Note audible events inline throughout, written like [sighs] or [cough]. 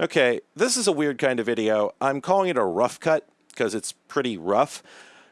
Okay, this is a weird kind of video. I'm calling it a rough cut because it's pretty rough.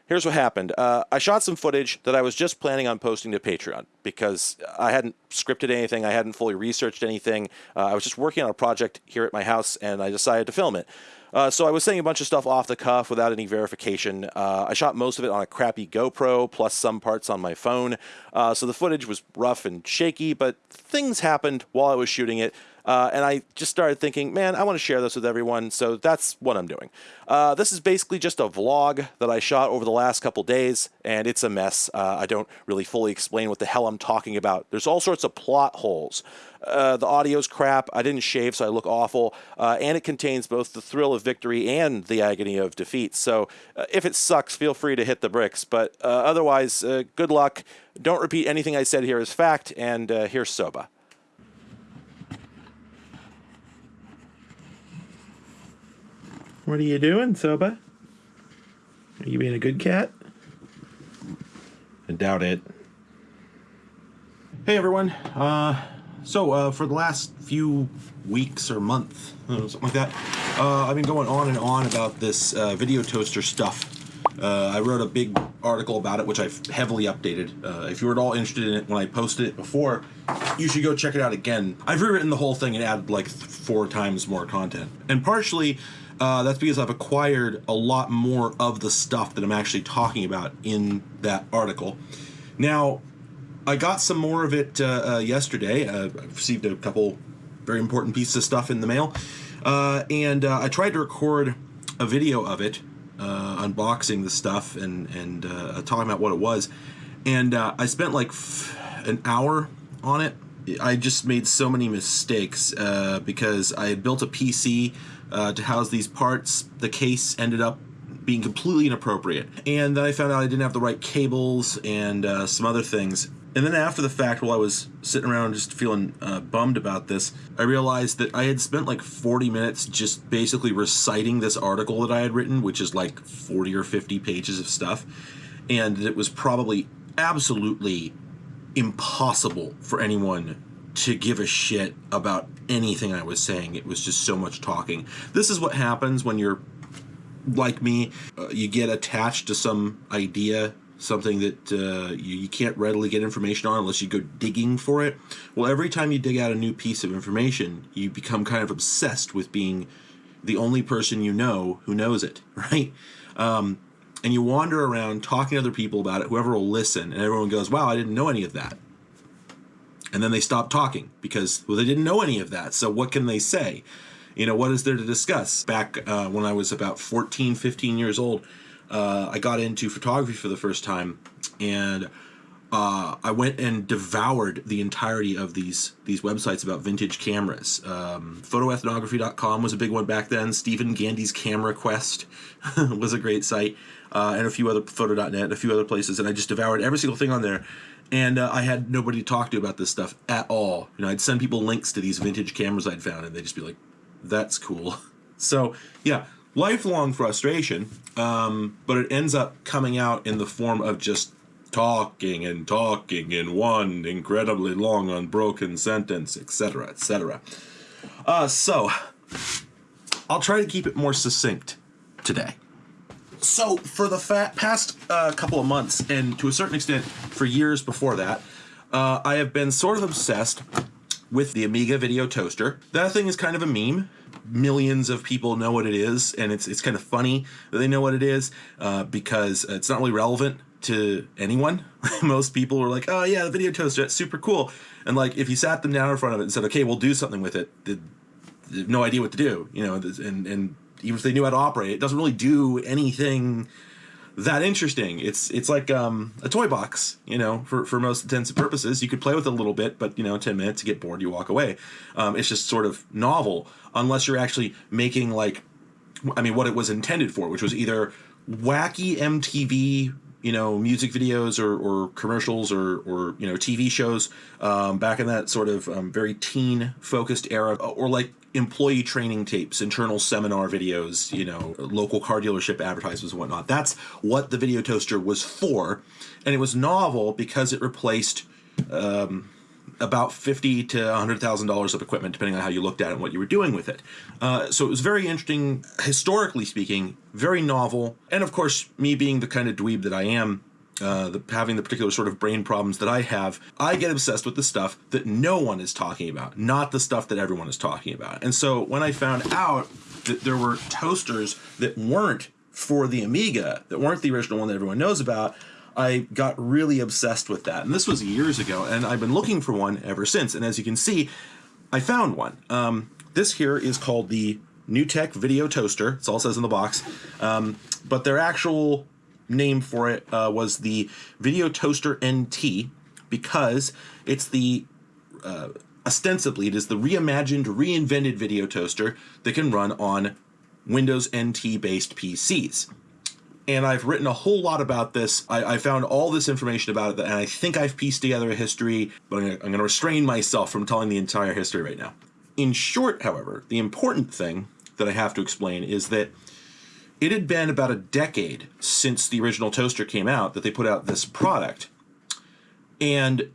Here's what happened. Uh, I shot some footage that I was just planning on posting to Patreon because I hadn't scripted anything, I hadn't fully researched anything. Uh, I was just working on a project here at my house and I decided to film it. Uh, so I was saying a bunch of stuff off the cuff without any verification. Uh, I shot most of it on a crappy GoPro, plus some parts on my phone. Uh, so the footage was rough and shaky, but things happened while I was shooting it. Uh, and I just started thinking, man, I want to share this with everyone, so that's what I'm doing. Uh, this is basically just a vlog that I shot over the last couple days, and it's a mess. Uh, I don't really fully explain what the hell I'm talking about. There's all sorts of plot holes. Uh, the audio's crap. I didn't shave, so I look awful. Uh, and it contains both the thrill of victory and the agony of defeat. So uh, if it sucks, feel free to hit the bricks. But uh, otherwise, uh, good luck. Don't repeat anything I said here as fact. And uh, here's Soba. What are you doing, Soba? Are you being a good cat? I doubt it. Hey everyone. Uh, so uh, for the last few weeks or month, uh, something like that, uh, I've been going on and on about this uh, video toaster stuff. Uh, I wrote a big article about it, which I've heavily updated. Uh, if you were at all interested in it when I posted it before, you should go check it out again. I've rewritten the whole thing and added like four times more content. And partially, uh, that's because I've acquired a lot more of the stuff that I'm actually talking about in that article. Now, I got some more of it uh, uh, yesterday. Uh, I received a couple very important pieces of stuff in the mail, uh, and uh, I tried to record a video of it, unboxing the stuff and and talking about what it was. And I spent like an hour on it. I just made so many mistakes because I had built a PC uh, to house these parts. The case ended up being completely inappropriate. And then I found out I didn't have the right cables and uh, some other things. And then after the fact, while I was sitting around just feeling uh, bummed about this, I realized that I had spent like 40 minutes just basically reciting this article that I had written, which is like 40 or 50 pages of stuff. And it was probably absolutely impossible for anyone to give a shit about anything I was saying. It was just so much talking. This is what happens when you're like me. Uh, you get attached to some idea, something that uh, you, you can't readily get information on unless you go digging for it. Well, every time you dig out a new piece of information, you become kind of obsessed with being the only person you know who knows it, [laughs] right? Um, and you wander around talking to other people about it, whoever will listen, and everyone goes, wow, I didn't know any of that and then they stopped talking because well they didn't know any of that so what can they say you know what is there to discuss back uh, when i was about 14 15 years old uh, i got into photography for the first time and uh, I went and devoured the entirety of these these websites about vintage cameras. Um, photoethnography.com was a big one back then. Stephen Gandy's Camera Quest [laughs] was a great site, uh, and a few other photo.net, a few other places. And I just devoured every single thing on there and uh, I had nobody to talk to about this stuff at all. You know, I'd send people links to these vintage cameras I'd found, and they'd just be like, "That's cool." [laughs] So yeah, lifelong frustration, um, but it ends up coming out in the form of just talking and talking in one incredibly long unbroken sentence, etc., etc. Uh, so I'll try to keep it more succinct today. So for the fa- past uh, couple of months, and to a certain extent for years before that, uh, I have been sort of obsessed with the Amiga Video Toaster. That thing is kind of a meme. Millions of people know what it is, and it's it's kind of funny that they know what it is uh, because it's not really relevant to anyone. [laughs] Most people are like, "Oh yeah, the video toaster, that's super cool," and like if you sat them down in front of it and said, "Okay, we'll do something with it," they, they have no idea what to do, you know, and and even if they knew how to operate, it doesn't really do anything that interesting. It's it's like um, a toy box, you know, for, for most intents and purposes. You could play with it a little bit, but you know, ten minutes, you get bored, you walk away. Um, it's just sort of novel, unless you're actually making like, I mean, what it was intended for, which was either wacky MTV you know music videos or, or commercials or, or you know TV shows um, back in that sort of um, very teen focused era or like employee training tapes internal seminar videos you know local car dealership advertisements and whatnot. That's what the video toaster was for. And it was novel because it replaced um, about fifty to hundred thousand dollars of equipment, depending on how you looked at it and what you were doing with it. Uh, so it was very interesting, historically speaking, very novel, and of course, me being the kind of dweeb that I am, uh, the, having the particular sort of brain problems that I have, I get obsessed with the stuff that no one is talking about, not the stuff that everyone is talking about. And so when I found out that there were toasters that weren't for the Amiga, that weren't the original one that everyone knows about, I got really obsessed with that. And this was years ago, and I've been looking for one ever since. And as you can see, I found one. Um, this here is called the NewTek Video Toaster. It's all it says in the box. Um, but their actual name for it uh, was the Video Toaster NT because it's the uh, ostensibly it is the reimagined, reinvented video toaster that can run on Windows NT based PCs and I've written a whole lot about this. I, I, found all this information about it, and I think I've pieced together a history, but I'm going to restrain myself from telling the entire history right now. In short, however, the important thing that I have to explain is that it had been about a decade since the original toaster came out that they put out this product. And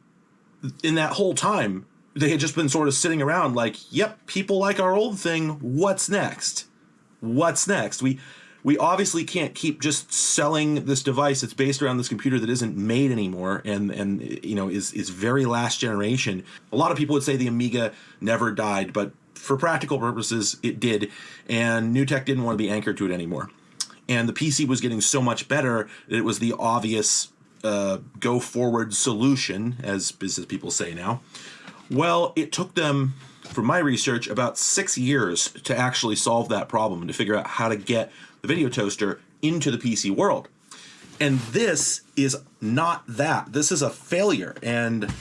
in that whole time, they had just been sort of sitting around like, yep, people like our old thing. What's next? What's next? We we obviously can't keep just selling this device that's based around this computer that isn't made anymore and and you know is is very last generation. A lot of people would say the Amiga never died, but for practical purposes it did and NewTek didn't want to be anchored to it anymore. And the PC was getting so much better that it was the obvious uh, go forward solution as business people say now. Well, it took them from my research about 6 years to actually solve that problem and to figure out how to get the video toaster into the PC world. And this is not that. This is a failure. And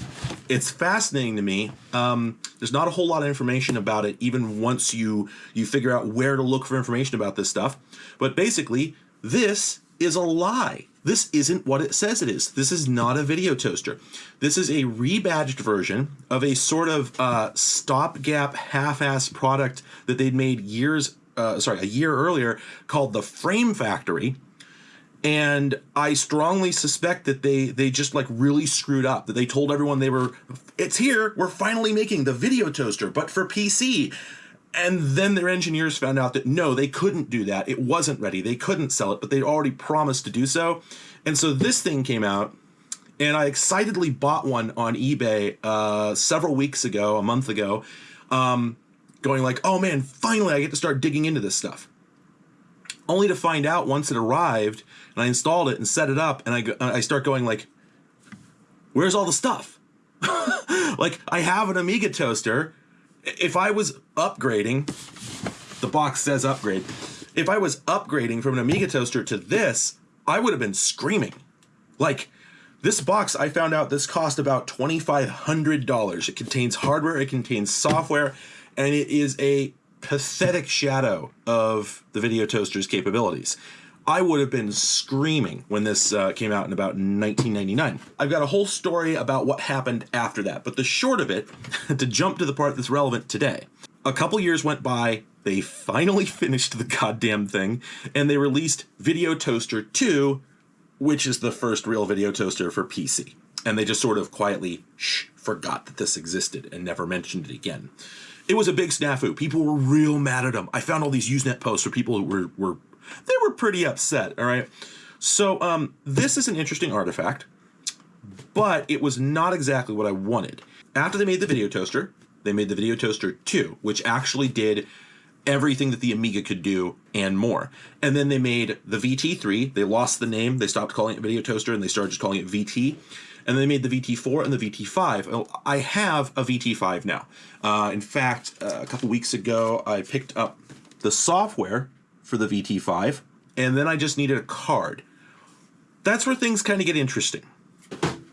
it's fascinating to me. Um, there's not a whole lot of information about it, even once you you figure out where to look for information about this stuff. But basically, this is a lie. This isn't what it says it is. This is not a video toaster. This is a rebadged version of a sort of uh, stopgap half-ass product that they'd made years uh, sorry, a year earlier called the Frame Factory. And I strongly suspect that they they just like really screwed up. That they told everyone they were, it's here. We're finally making the video toaster, but for PC. And then their engineers found out that no, they couldn't do that. It wasn't ready. They couldn't sell it, but they'd already promised to do so. And so this thing came out, and I excitedly bought one on eBay uh, several weeks ago, a month ago. Um, going like, oh man, finally I get to start digging into this stuff. Only to find out once it arrived and I installed it and set it up and I, I start going like, where's all the stuff? [laughs] like I have an Amiga toaster. If I was upgrading, the box says upgrade. If I was upgrading from an Amiga toaster to this, I would have been screaming. Like, this box, I found out this cost about $2,500. It contains hardware, it contains software, and it is a pathetic shadow of the video toaster's capabilities. I would have been screaming when this uh, came out in about 1999. I've got a whole story about what happened after that, but the short of it, [laughs] to jump to the part that's relevant today, a couple years went by, they finally [laughs] finished the goddamn thing, and they released Video Toaster 2, which is the first real video toaster for PC. And they just sort of quietly shh, forgot that this existed and never mentioned it again it was a big snafu. People were real mad at him. I found all these Usenet posts where people were were they were pretty upset. All right. So um, this is an interesting artifact, but it was not exactly what I wanted. After they made the video toaster, they made the video toaster 2, which actually did everything that the Amiga could do and more. And then they made the VT3. They lost the name. They stopped calling it video toaster and they started just calling it VT and they made the VT4 and the VT5. I have a VT5 now. Uh, in fact, uh, a couple weeks ago, I picked up the software for the VT5, and then I just needed a card. That's where things kind of get interesting.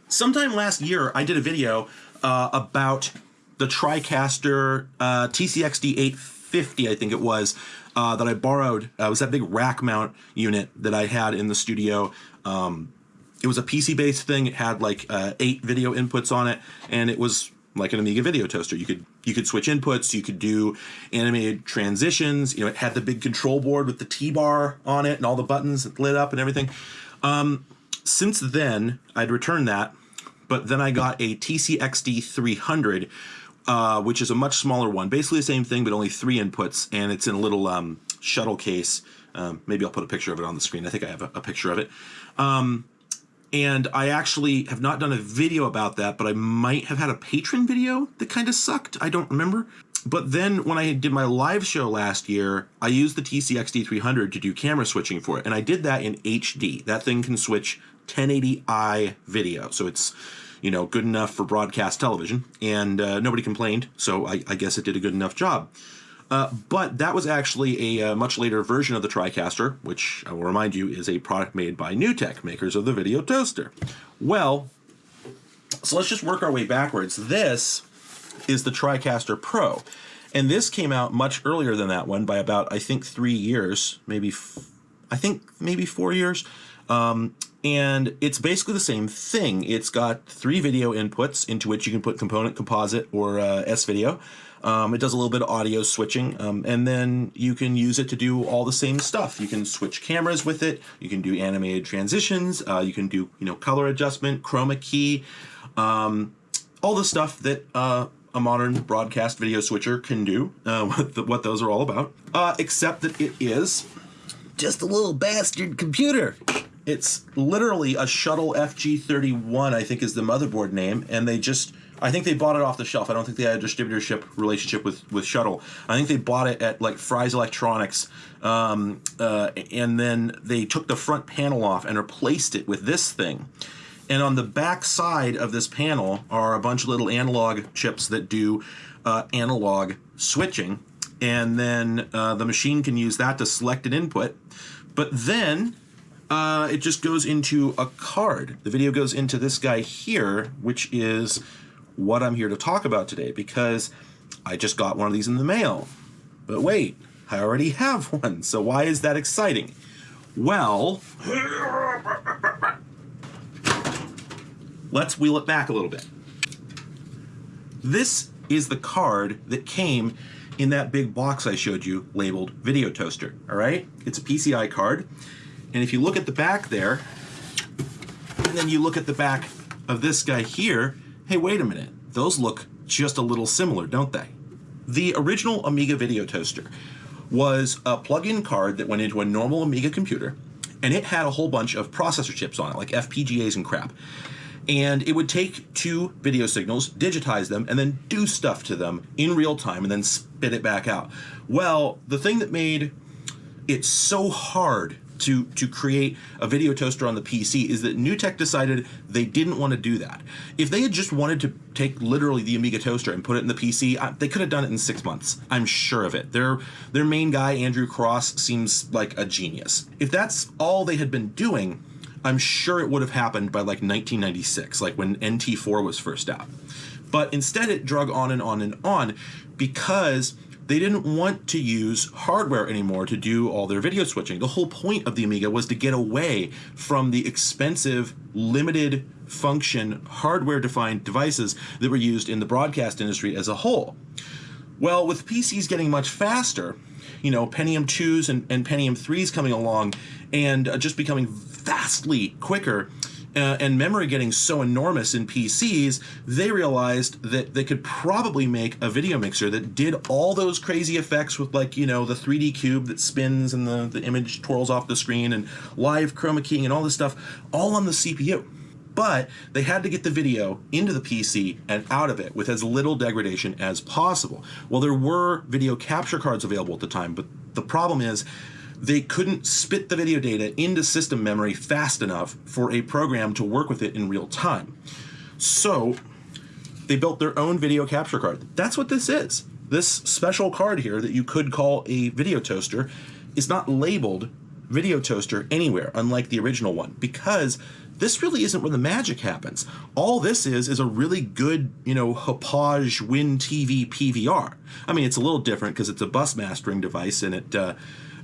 Sometime last year, I did a video uh, about the TriCaster uh, TCXD 850, I think it was, uh, that I borrowed. Uh, it was that big rack mount unit that I had in the studio. Um, it was a PC based thing. It had like uh, eight video inputs on it, and it was like an Amiga video toaster. You could you could switch inputs. You could do animated transitions. You know, it had the big control board with the T bar on it and all the buttons lit up and everything. Um, since then, I'd returned that, But then I got a TCXD 300, uh, which is a much smaller one. Basically the same thing, but only three inputs, and it's in a little um, shuttle case. Um, maybe I'll put a picture of it on the screen. I think I have a, a picture of it. Um, and I actually have not done a video about that, but I might have had a Patreon video that kind of sucked. I don't remember. But then when I did my live show last year, I used the TCXD 300 to do camera switching for it. And I did that in HD. That thing can switch 1080i video. So it's, you know, good enough for broadcast television. And uh, nobody complained. So I, I guess it did a good enough job. Uh, but that was actually a, a, uh, much later version of the TriCaster, which I will remind you is a product made by NewTek, makers of the video toaster. Well, so let's just work our way backwards. This is the TriCaster Pro. And this came out much earlier than that one by about, I think, three years, maybe, I think maybe four years. Um, and it's basically the same thing. It's got three video inputs into which you can put component, composite, or uh, S-video. Um, it does a little bit of audio switching, um, and then you can use it to do all the same stuff. You can switch cameras with it. You can do animated transitions. Uh, you can do you know color adjustment, chroma key, um, all the stuff that uh, a modern broadcast video switcher can do. Uh, [laughs] what, the, what those are all about. Uh, except that it is just a little bastard computer. It's literally a Shuttle FG31, I think is the motherboard name, and they just I think they bought it off the shelf. I don't think they had a distributorship relationship with with Shuttle. I think they bought it at like Fry's Electronics, um, uh, and then they took the front panel off and replaced it with this thing. And on the back side of this panel are a bunch of little analog chips that do uh, analog switching, and then uh, the machine can use that to select an input. But then uh, it just goes into a card. The video goes into this guy here, which is what I'm here to talk about today because I just got one of these in the mail. But wait, I already have [laughs] one, so why is that exciting? Well, [laughs] let's wheel it back a little bit. This is the card that came in that big box I showed you labeled Video Toaster, all right? It's a PCI card, and if you look at the back there, and then you look at the back of this guy here, hey, wait a minute, those look just a little similar, don't they? The original Amiga Video Toaster was a plug-in card that went into a normal Amiga computer, and it had a whole bunch of processor chips on it, like FPGAs and crap. And it would take two video signals, digitize them, and then do stuff to them in real time, and then spit it back out. Well, the thing that made it so hard to to create a video toaster on the PC is that NewTek decided they didn't want to do that. If they had just wanted to take literally the Amiga toaster and put it in the PC, they could have done it in six months. I'm sure of it. Their their main guy Andrew Cross seems like a genius. If that's all they had been doing, I'm sure it would have happened by like 1996, like when NT4 was first out. But instead, it drug on and on and on because they didn't want to use hardware anymore to do all their video switching. The whole point of the Amiga was to get away from the expensive, limited function, hardware defined devices that were used in the broadcast industry as a whole. Well, with PCs getting much faster, you know, Pentium 2s and, and Pentium 3s coming along and uh, just becoming vastly quicker, uh, and memory getting so enormous in PCs, they realized that they could probably make a video mixer that did all those crazy effects with like, you know, the 3D cube that spins and the, the image twirls off the screen and live chroma keying and all this stuff all on the CPU. But they had to get the video into the PC and out of it with as little degradation as possible. Well, there were video capture cards available at the time, but the problem is they couldn't spit the video data into system memory fast enough for a program to work with it in real time. So they built their own video capture card. That's what this is. This special card here that you could call a video toaster is not labeled video toaster anywhere, unlike the original one, because this really isn't where the magic happens. All this is is a really good, you know, Hauppauge Win TV PVR. I mean, it's a little different because it's a bus mastering device and it uh,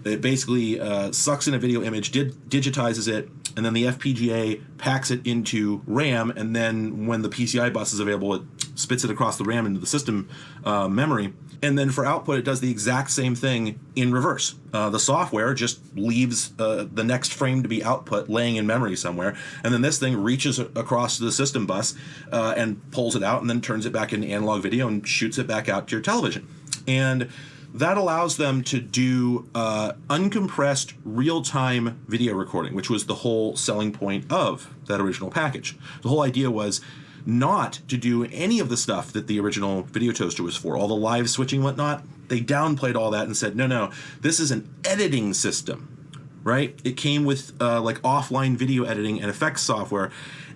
it basically uh, sucks in a video image, digitizes it, and then the FPGA packs it into RAM, and then when the PCI bus is available, it spits it across the RAM into the system uh, memory. And then for output, it does the exact same thing in reverse. Uh, the software just leaves uh, the next frame to be output laying in memory somewhere. And then this thing reaches across the system bus uh, and pulls it out and then turns it back into analog video and shoots it back out to your television. And that allows them to do uh, uncompressed real-time video recording, which was the whole selling point of that original package. The whole idea was not to do any of the stuff that the original video toaster was for, all the live switching whatnot. They downplayed all that and said, no, no, this is an editing system, right? It came with uh, like offline video editing and effects software,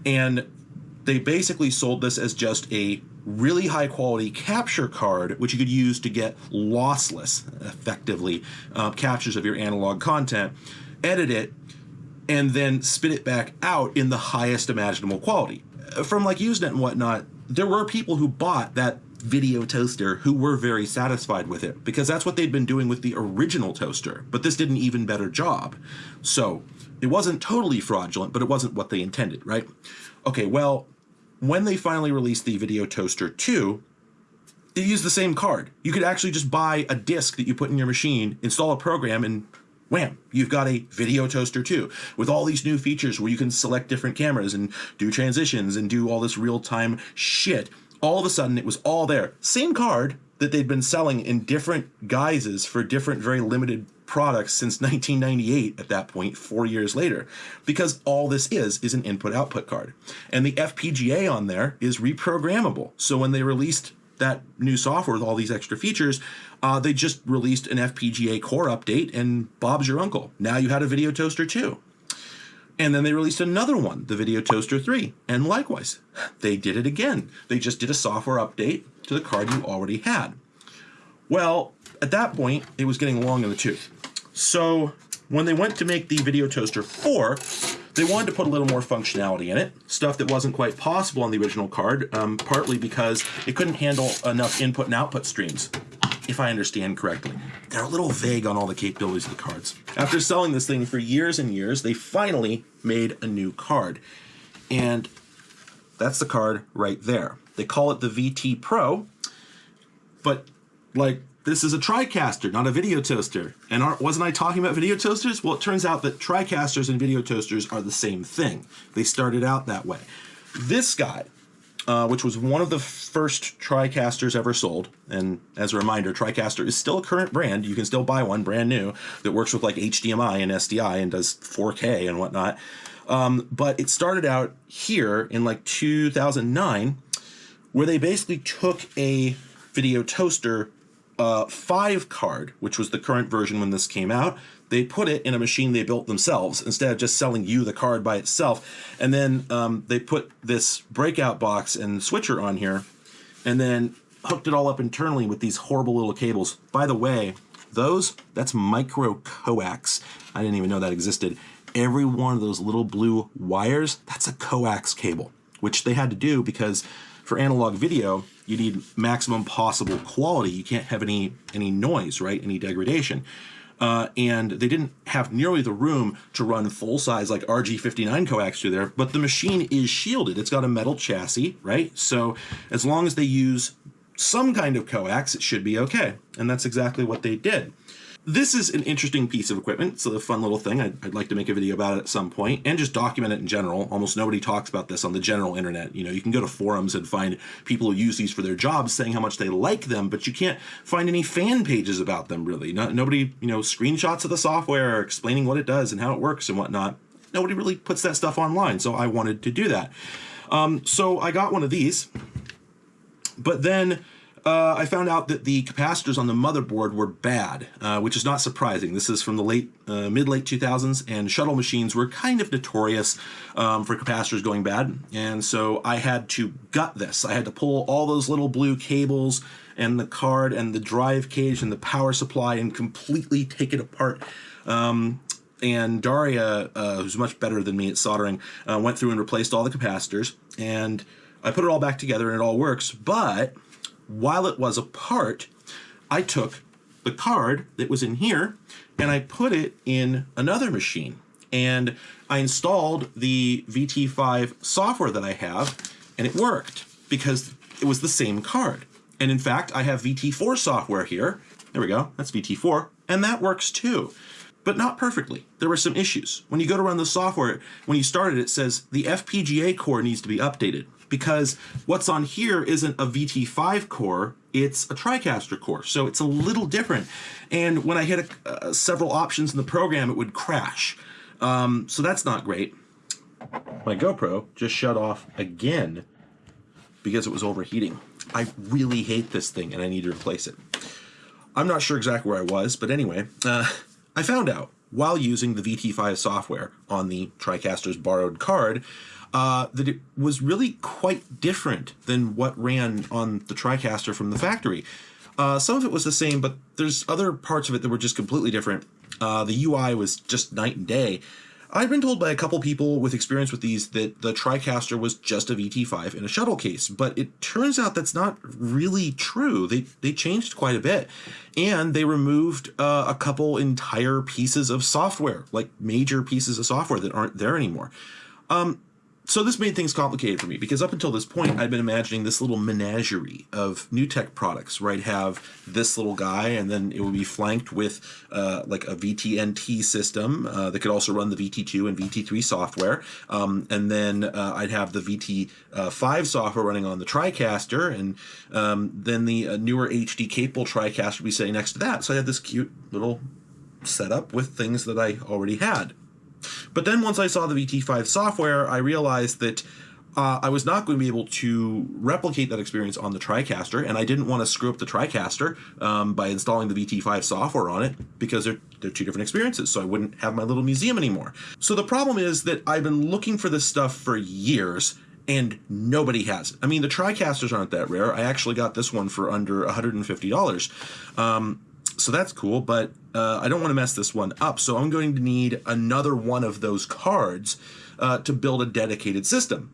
and they basically sold this as just a really high quality capture card, which you could use to get lossless, effectively, uh, captures of your analog content, edit it, and then spit it back out in the highest imaginable quality. From like Usenet and whatnot, there were people who bought that video toaster who were very satisfied with it because that's what they'd been doing with the original toaster, but this did an even better job. So it wasn't totally fraudulent, but it wasn't what they intended, right? Okay, well, when they finally released the Video Toaster 2, it used the same card. You could actually just buy a disk that you put in your machine, install a program, and wham, you've got a Video Toaster 2 with all these new features where you can select different cameras and do transitions and do all this real-time shit. All of a sudden, it was all there. Same card that they'd been selling in different guises for different very limited products since 1998 at that point, four years later, because all this is is an input output card. And the FPGA on there is reprogrammable. So when they released that new software with all these extra features, uh, they just released an FPGA core update and Bob's your uncle. Now you had a video toaster too. And then they released another one, the Video Toaster 3. And likewise, they did it again. They just did a software update to the card you already had. Well, at that point, it was getting long in the tooth. So when they went to make the Video Toaster 4, they wanted to put a little more functionality in it, stuff that wasn't quite possible on the original card, um, partly because it couldn't handle enough input and output streams, if I understand correctly. They're a little vague on all the capabilities of the cards. After selling this thing for years and years, they finally made a new card. And that's the card right there. They call it the VT Pro, but like this is a TriCaster, not a video toaster. And wasn't I talking about video toasters? Well, it turns out that TriCasters and video toasters are the same thing. They started out that way. This guy, uh, which was one of the first TriCasters ever sold, and as a reminder, TriCaster is still a current brand. You can still buy one brand new that works with like HDMI and SDI and does 4K and whatnot. Um, but it started out here in like 2009, where they basically took a video toaster uh, 5 card, which was the current version when this came out, they put it in a machine they built themselves instead of just selling you the card by itself. And then um, they put this breakout box and switcher on here and then hooked it all up internally with these horrible little cables. By the way, those, that's micro coax. I didn't even know that existed. Every one of those little blue wires, that's a coax cable, which they had to do because for analog video, you need maximum possible quality. You can't have any any noise, right? Any degradation. Uh, and they didn't have nearly the room to run full size like RG59 coax through there, but the machine is shielded. It's got a metal chassis, right? So as long as they use some kind of coax, it should be okay. And that's exactly what they did. This is an interesting piece of equipment. It's a fun little thing. I'd, I'd, like to make a video about it at some point and just document it in general. Almost nobody talks about this on the general internet. You know, you can go to forums and find people who use these for their jobs saying how much they like them, but you can't find any fan pages about them really. Not, nobody, you know, screenshots of the software explaining what it does and how it works and whatnot. Nobody really puts that stuff online, so I wanted to do that. Um, so I got one of these, but then uh, I found out that the capacitors on the motherboard were bad, uh, which is not surprising. This is from the late, uh, mid-late 2000s, and shuttle machines were kind of notorious um, for capacitors going bad. And so I had to gut this. I had to pull all those little blue cables and the card and the drive cage and the power supply and completely take it apart. Um, and Daria, uh, who's much better than me at soldering, uh, went through and replaced all the capacitors. And I put it all back together and it all works, but while it was apart, I took the card that was in here and I put it in another machine. And I installed the VT5 software that I have and it worked because it was the same card. And in fact, I have VT4 software here. There we go, that's VT4, and that works too. But not perfectly. There were some issues. When you go to run the software, when you start it, it says the FPGA core needs to be updated because what's on here isn't a VT5 core, it's a TriCaster core. So it's a little different. And when I hit a, uh, several options in the program, it would crash. Um, so that's not great. My GoPro just shut off again because it was overheating. I really hate this thing and I need to replace it. I'm not sure exactly where I was, but anyway, uh, I found out while using the VT5 software on the TriCaster's borrowed card uh, that it was really quite different than what ran on the TriCaster from the factory. Uh, some of it was the same, but there's other parts of it that were just completely different. Uh, the UI was just night and day. I've been told by a couple people with experience with these that the TriCaster was just a VT5 in a shuttle case, but it turns out that's not really true. They, they changed quite a bit, and they removed uh, a couple entire pieces of software, like major pieces of software that aren't there anymore. Um, so this made things complicated for me because up until this point I'd been imagining this little menagerie of NewTek products I'd have this little guy and then it would be flanked with uh, like a VTNT system uh, that could also run the VT2 and VT3 software. Um, and then uh, I'd have the VT5 software running on the TriCaster and um, then the uh, newer HD capable TriCaster would be sitting next to that. So I had this cute little setup with things that I already had. But then once I saw the VT5 software, I realized that uh, I was not going to be able to replicate that experience on the TriCaster, and I didn't want to screw up the TriCaster um, by installing the VT5 software on it because they're, they're two different experiences, so I wouldn't have my little museum anymore. So the problem is that I've been looking for this stuff for years, and nobody has it. I mean, the TriCasters aren't that rare. I actually got this one for under $150. Um, so that's cool, but uh, I don't want to mess this one up. So I'm going to need another one of those cards uh, to build a dedicated system.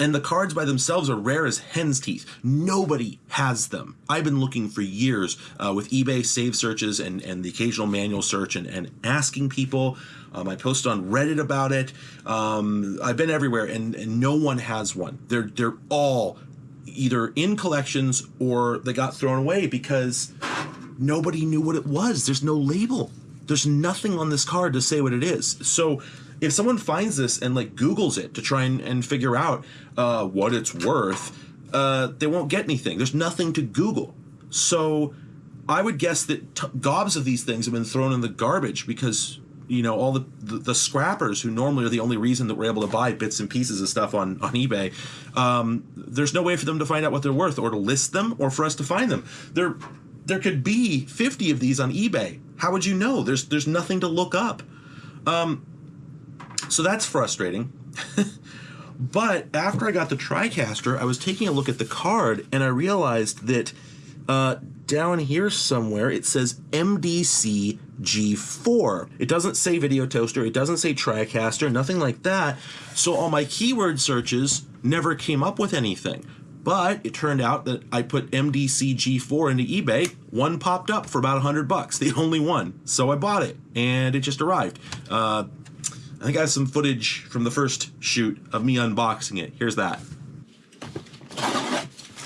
And the cards by themselves are rare as hen's teeth. Nobody has them. I've been looking for years uh, with eBay save searches and, and the occasional manual search and, and asking people. Um, I posted on Reddit about it. Um, I've been everywhere and, and no one has one. They're, they're all either in collections or they got thrown away because nobody knew what it was. There's no label. There's nothing on this card to say what it is. So if someone finds this and like Googles it to try and, and figure out uh, what it's worth, uh, they won't get anything. There's nothing to Google. So I would guess that t- gobs of these things have been thrown in the garbage because you know all the, the, the scrappers who normally are the only reason that we're able to buy bits and pieces of stuff on on eBay. Um, there's no way for them to find out what they're worth or to list them or for us to find them. They're there could be 50 of these on eBay. How would you know? There's there's nothing to look up. Um, so that's frustrating. [laughs] but after I got the TriCaster, I was taking a look at the card and I realized that uh, down here somewhere it says MDC G4. It doesn't say video toaster, it doesn't say TriCaster, nothing like that. So all my keyword searches never came up with anything. But it turned out that I put MDC G4 into eBay. One popped up for about 100 bucks, the only one. So I bought it, and it just arrived. Uh, I think I have some footage from the first shoot of me unboxing it. Here's that.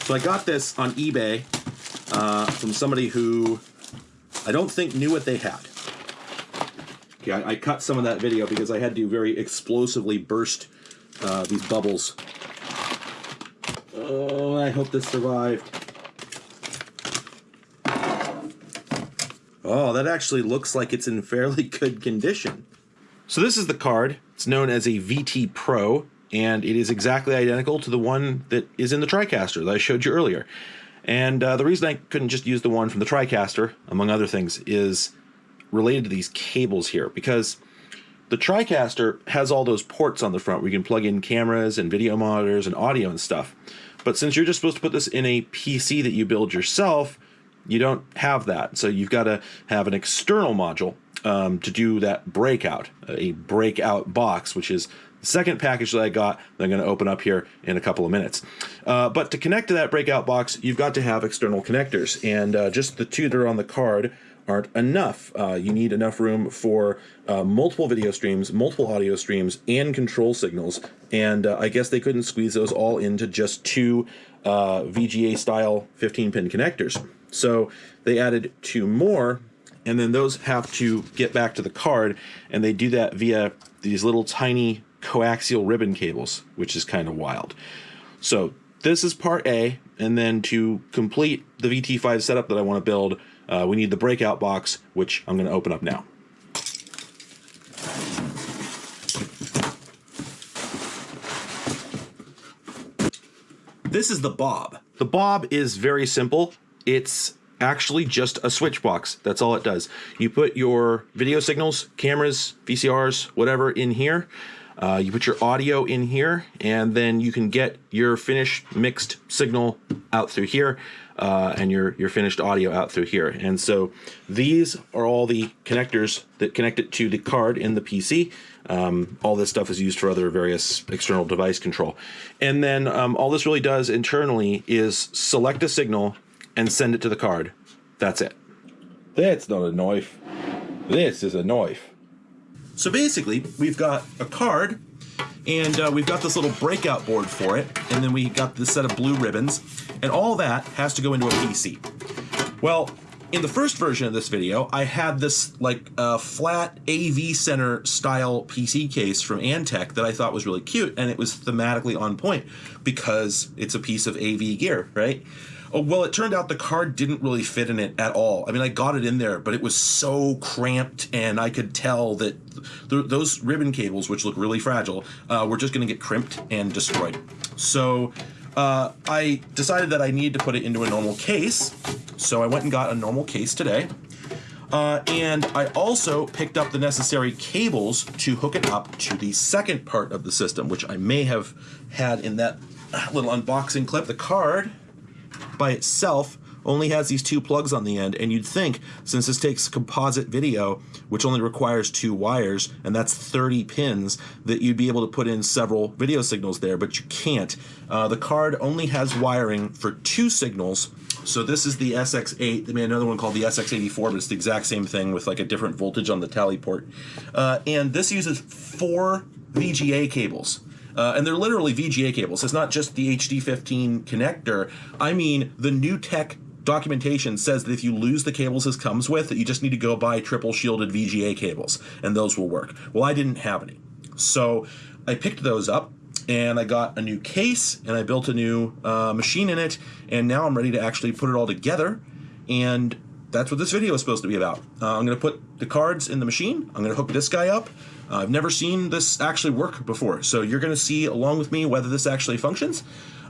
So I got this on eBay uh, from somebody who I don't think knew what they had. Okay, I, I, cut some of that video because I had to very explosively burst uh, these bubbles Oh, I hope this survived. Oh, that actually looks like it's in fairly [laughs] good condition. So this is the card. It's known as a VT Pro, and it is exactly identical to the one that is in the TriCaster that I showed you earlier. And uh, the reason I couldn't just use the one from the TriCaster, among other things, is related to these cables here, because the TriCaster has all those ports on the front where you can plug in cameras and video monitors and audio and stuff. But since you're just supposed to put this in a PC that you build yourself, you don't have that. So you've got to have an external module um, to do that breakout, a breakout box, which is the second package that I got that I'm going to open up here in a couple of minutes. Uh, but to connect to that breakout box, you've got to have external connectors. And uh, just the two that are on the card aren't enough. Uh, you need enough room for uh, multiple video streams, multiple audio streams, and control signals. And uh, I guess they couldn't squeeze those all into just two uh, VGA style 15 pin connectors. So they added two more, and then those have to get back to the card, and they do that via these little tiny coaxial ribbon cables, which is kind of wild. So this is part A, and then to complete the VT5 setup that I want to build, uh, we need the breakout box, which I'm going to open up now. This is the Bob. The Bob is very simple. It's actually just a switch box. That's all it does. You put your video signals, cameras, VCRs, whatever in here. Uh, you put your audio in here, and then you can get your finished mixed signal out through here, uh, and your your finished audio out through here. And so these are all the connectors that connect it to the card in the PC. Um, all this stuff is used for other various external device control. And then um, all this really does internally is select a signal and send it to the card. That's it. That's not a knife. This is a knife. So basically, we've got a card, and uh, we've got this little breakout board for it, and then we got this set of blue ribbons, and all that has to go into a PC. Well, in the first version of this video, I had this like uh, flat AV center style PC case from Antec that I thought was really cute, and it was thematically on point because it's a piece of AV gear, right? Oh, well, it turned out the card didn't really fit in it at all. I mean, I got it in there, but it was so cramped, and I could tell that th those ribbon cables, which look really fragile, uh, were just going to get crimped and destroyed. So uh, I decided that I needed to put it into a normal case. So I went and got a normal case today. Uh, and I also picked up the necessary cables to hook it up to the second part of the system, which I may have had in that little unboxing clip. The card by itself only has these two plugs on the end, and you'd think, since this takes composite video, which only requires two wires, and that's 30 pins, that you'd be able to put in several video signals there, but you can't. Uh, the card only has wiring for two signals, so this is the SX8. They made another one called the SX84, but it's the exact same thing with like a different voltage on the tally port. Uh, and this uses four VGA cables. Uh, and they're literally VGA cables. It's not just the HD15 connector. I mean, the NewTek documentation says that if you lose the cables this comes with, that you just need to go buy triple shielded VGA cables, and those will work. Well, I didn't have any. So I picked those up and I got a new case and I built a new uh, machine in it and now I'm ready to actually put it all together and that's what this video is supposed to be about. Uh, I'm going to put the cards in the machine. I'm going to hook this guy up. Uh, I've never seen this actually work before, so you're going to see along with me whether this actually functions.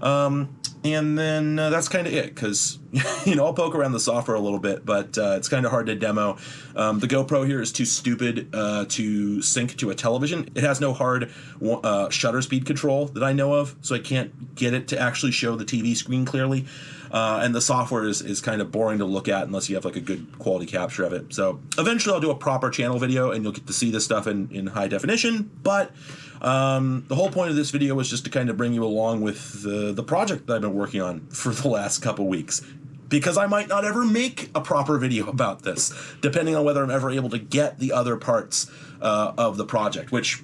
Um, and then uh, that's kind of it because [laughs] you know I'll poke around the software a little bit, but uh, it's kind of hard to demo. Um, the GoPro here is too stupid uh, to sync to a television. It has no hard uh, shutter speed control that I know of, so I can't get it to actually show the TV screen clearly. Uh, and the software is, is kind of boring to look at unless you have like a good quality capture of it. So eventually I'll do a proper channel video and you'll get to see this stuff in, in high definition. But um, the whole point of this video was just to kind of bring you along with the, the project that I've been working on for the last couple weeks because I might not ever make a proper video about this, depending on whether I'm ever able to get the other parts uh, of the project, which,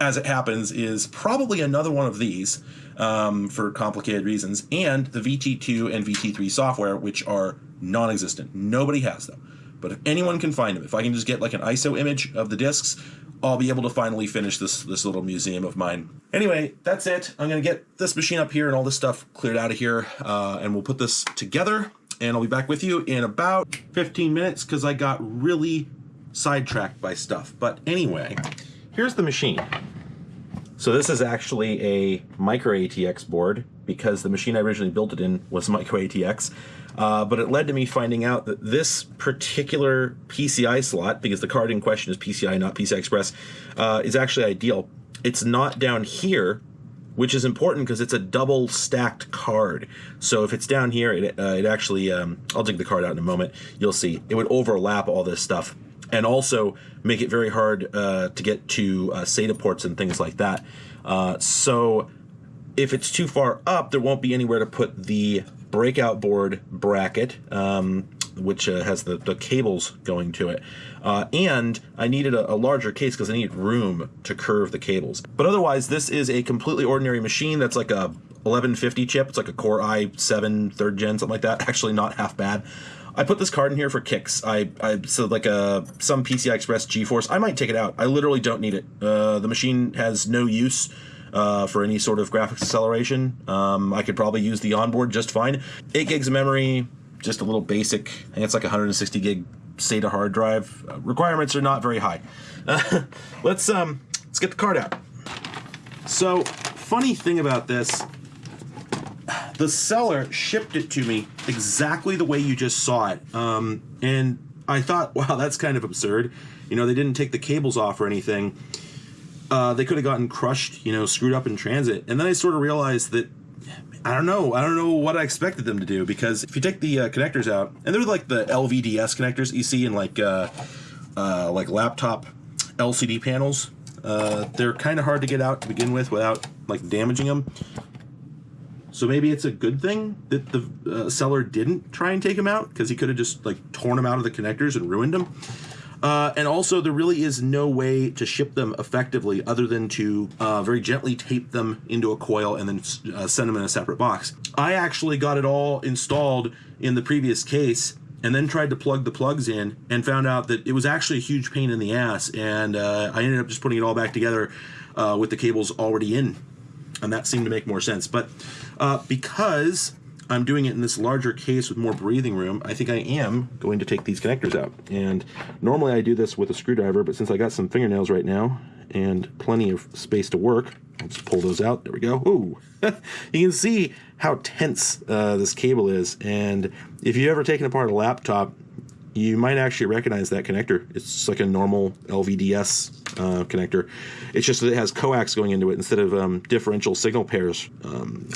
as it happens, is probably another one of these um, for complicated reasons, and the VT2 and VT3 software, which are non existent. Nobody has them. But if anyone can find them, if I can just get like an ISO image of the discs, I'll be able to finally finish this this little museum of mine. Anyway, that's it. I'm gonna get this machine up here and all this stuff cleared out of here, uh, and we'll put this together. And I'll be back with you in about 15 minutes because I got really sidetracked by stuff. But anyway, here's the machine. So this is actually a micro ATX board because the machine I originally built it in was micro ATX. Uh, but it led to me finding out that this particular PCI slot, because the card in question is PCI, not PCI Express, uh, is actually ideal. It's not down here, which is important because it's a double stacked card. So if it's down here, it, uh, it actually, um, I'll dig the card out in a moment, you'll see, it would overlap all this stuff and also make it very hard uh, to get to uh, SATA ports and things like that. Uh, so if it's too far up, there won't be anywhere to put the breakout board bracket, um, which uh, has the, the cables going to it. Uh, and I needed a, a larger case because I needed room to curve the cables. But otherwise, this is a completely ordinary machine that's like a 1150 chip. It's like a Core i7 third gen, something like that. [laughs] Actually, not half bad. I put this card in here for kicks. I, I so like a some PCI Express GeForce. I might take it out. I literally don't need it. Uh, the machine has no use uh, for any sort of graphics acceleration. Um, I could probably use the onboard just fine. Eight gigs of memory, just a little basic. Think it's like 160 gig SATA hard drive. Uh, requirements are not very high. [laughs] let's um let's get the card out. So funny thing about this the seller shipped it to me exactly the way you just saw it. Um, and I thought, [laughs] wow, that's kind of absurd. You know, they didn't take the cables off or anything. Uh, they could have gotten crushed, you know, screwed up in transit. And then I sort of realized that I don't know. I don't know what I expected them to do because if you take the uh, connectors out, and they're like the LVDS connectors you see in like uh, uh, like laptop LCD panels. Uh, they're kind of hard to get out to begin with without like damaging them. So maybe it's a good thing that the uh, seller didn't try and take them out because he could have just like torn them out of the connectors and ruined them. Uh, and also, there really is no way to ship them effectively other than to uh, very gently tape them into a coil and then uh, send them in a separate box. I actually got it all installed in the previous case and then tried to plug the plugs in and found out that it was actually a huge pain in the ass. And uh, I ended up just putting it all back together uh, with the cables already in. And that seemed to make more sense. But uh, because I'm doing it in this larger case with more breathing room, I think I am going to take these connectors out. And normally I do this with a screwdriver, but since I got some fingernails right now and plenty of space to work, I'll just pull those out. There we go. Ooh, [laughs] you can see how tense uh, this cable is. And if you've ever taken apart a laptop, you might actually recognize that connector. It's like a normal LVDS uh, connector. It's just that it has coax going into it instead of um, differential signal pairs. Um,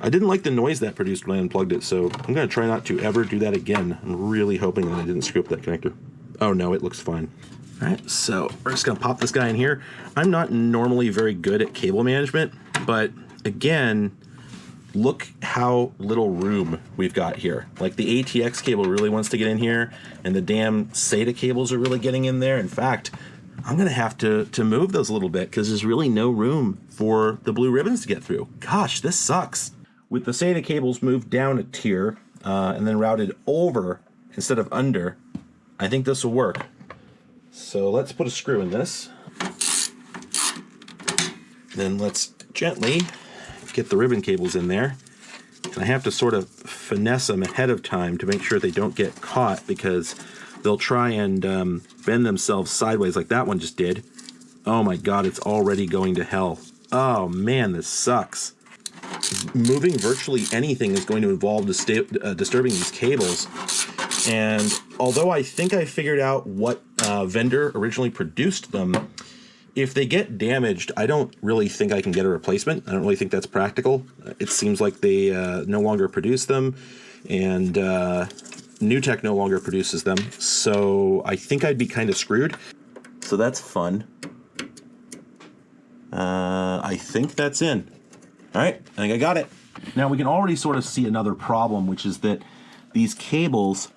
I didn't like the noise that produced when I unplugged it, so I'm going to try not to ever do that again. I'm really hoping that I didn't screw up that connector. Oh no, it looks fine. All right, so we're just going to pop this guy in here. I'm not normally very good at cable management, but again, look how little room we've got here. Like the ATX cable really wants to get in here, and the damn SATA cables are really getting in there. In fact, I'm gonna have to to move those a little bit because there's really no room for the blue ribbons to get through. Gosh, this sucks. With the SATA cables moved down a tier uh, and then routed over instead of under, I think this will work. So let's put a screw in this. Then let's gently get the ribbon cables in there. And I have to sort of finesse them ahead of time to make sure they don't get caught because they'll try and um, bend themselves sideways like that one just did. Oh my god, it's already going to hell. Oh man, this sucks. Moving virtually anything is going to involve uh, disturbing these cables. And although I think I figured out what uh, vendor originally produced them, if they get damaged, I don't really think I can get a replacement. I don't really think that's practical. It seems like they uh, no longer produce them, and uh, NewTek no longer produces them. So I think I'd be kind of screwed. So that's fun. Uh, I think that's in. All right, I think I got it. Now we can already sort of see another problem, which is that these cables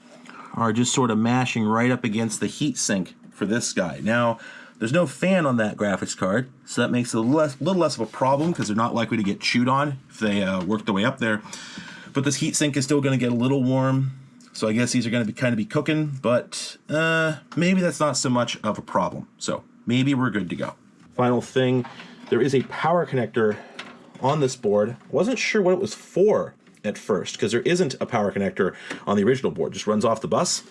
are just sort of mashing right up against the heat sink for this guy. Now, there's no fan on that graphics card, so that makes it a less, little less of a problem because they're not likely to get chewed on if they uh, work their way up there. But this heatsink is still going to get a little warm, so I guess these are going to be kind of be cooking, but uh, maybe that's not so much of a problem. So maybe we're good to go. Final thing, there is a power connector on this board. Wasn't sure what it was for at first because there isn't a power connector on the original board, just runs off the bus.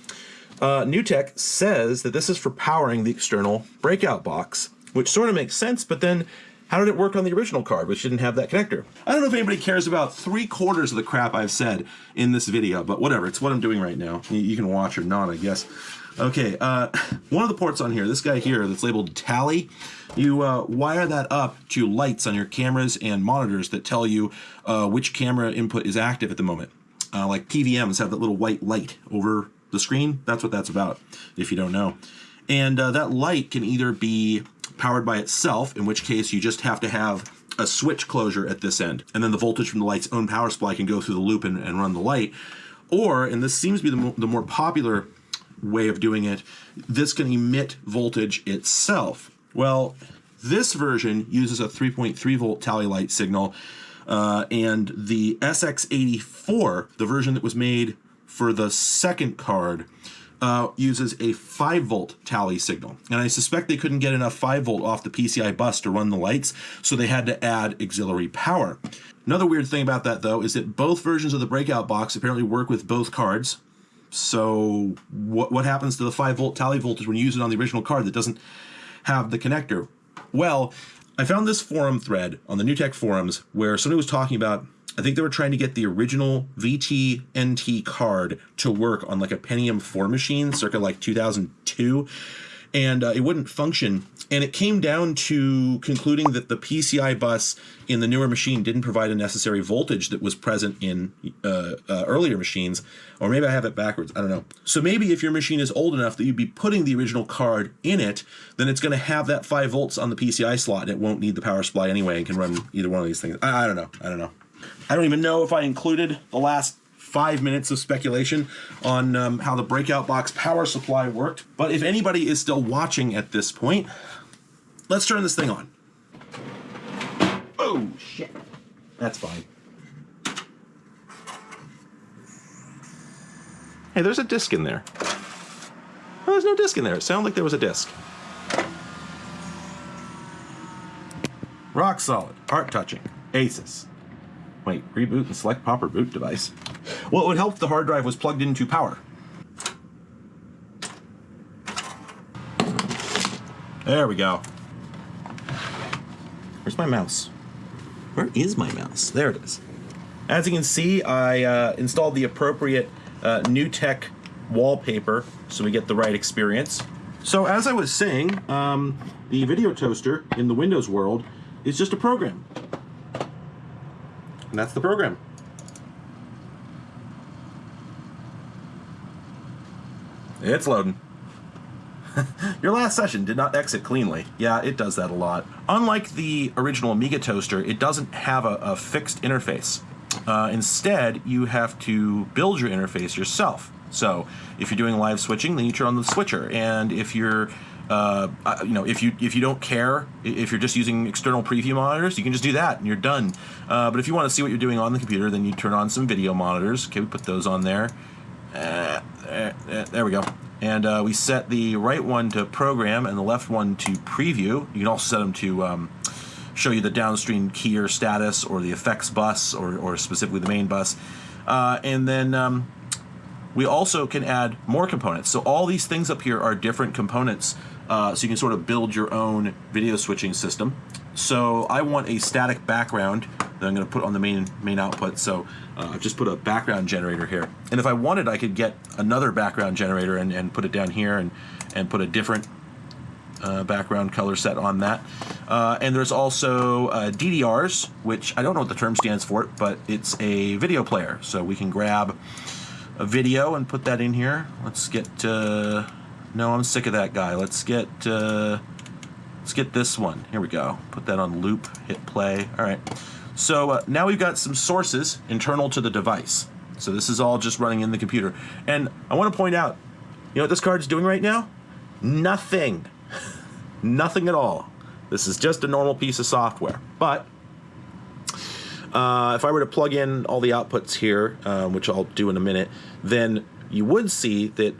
Uh, NewTek says that this is for powering the external breakout box, which sort of makes sense, but then how did it work on the original card, which didn't have that connector? I don't know if anybody cares about three quarters of the crap I've said in this video, but whatever, it's what I'm doing right now. You can watch or not, I guess. Okay, uh, [laughs] one of the ports on here, this guy here that's labeled tally, you uh, wire that up to lights on your cameras and monitors that tell you uh, which camera input is active at the moment. Uh, like PVMs have that little white light over the screen. That's what that's about, if you don't know. And uh, that light can either be powered by itself, in which case you just have to have a switch closure at this end, and then the voltage from the light's own power supply can go through the loop and, and run the light. Or, and this seems to be the, mo- the more popular way of doing it, this can emit voltage itself. Well, this version uses a 3.3 volt tally light signal, uh, and the SX84, the version that was made for the second card, uh, uses a 5 volt tally signal. And I suspect they couldn't get enough 5 volt off the PCI bus to run the lights, so they had to add auxiliary power. Another weird thing about that, though, is that both versions of the breakout box apparently work with both cards. So what what happens to the 5 volt tally voltage when you use it on the original card that doesn't have the connector? Well, I found this forum thread on the NewTek forums where somebody was talking about I think they were trying to get the original VT NT card to work on like a Pentium 4 machine circa like 2002 and uh, it wouldn't function. And it came down to concluding that the PCI bus in the newer machine didn't provide a necessary voltage that was present in uh, uh, earlier machines, or maybe I have it backwards. I don't know. So maybe if your machine is old enough that you'd be putting the original card in it, then it's going to have that five volts on the PCI slot, and it won't need the power supply anyway, and can run either one of these things. I, I don't know. I don't know. I don't even know if I included the last five minutes of speculation on um, how the breakout box power supply worked. But if anybody is still watching at this point, let's turn this thing on. Oh, shit. That's fine. Hey, there's a disc in there. Oh, there's no disc in there. It sounded like there was a disc. Rock solid, heart touching, Asus. Wait, reboot and select proper boot device. Well, it would help if the hard drive was plugged into power. There we go. Where's my mouse? Where is my mouse? There it is. As you can see, I uh, installed the appropriate uh, tech wallpaper so we get the right experience. So as I was saying, um, the video toaster in the Windows world is just a program. And that's the program. It's loading. [laughs] Your last session did not exit cleanly. Yeah, it does that a lot. Unlike the original Amiga toaster, it doesn't have a, a fixed interface. Uh, instead, you have to build your interface yourself. So, if you're doing live switching, then you turn on the switcher, and if you're uh, you know, if you if you don't care, if you're just using external preview monitors, you can just do that and you're done. Uh, but if you want to see what you're doing on the computer, then you turn on some video monitors. Okay, we put those on there. Uh, uh, uh, there we go. And we set the right one to program and the left one to preview. You can also set them to um, show you the downstream keyer status or the effects bus or, or specifically the main bus. and then um, we also can add more components. So all these things up here are different components uh, so you can sort of build your own video switching system. So I want a static background that I'm going to put on the main main output. So uh, I've just put a background generator here. And if I wanted, I could get another background generator and, and put it down here and, and put a different uh, background color set on that. Uh, and there's also uh, DDRs, which I don't know what the term stands for, but it's a video player. So we can grab a video and put that in here. Let's get uh, no, I'm sick of that guy. Let's get uh, let's get this one. Here we go. Put that on loop. Hit play. All right. So uh, now we've got some sources internal to the device. So this is all just running in the computer. And I want to point out, you know what this card's doing right now? Nothing. [laughs] Nothing at all. This is just a normal piece of software. But uh, if I were to plug in all the outputs here, uh, which I'll do in a minute, then you would see that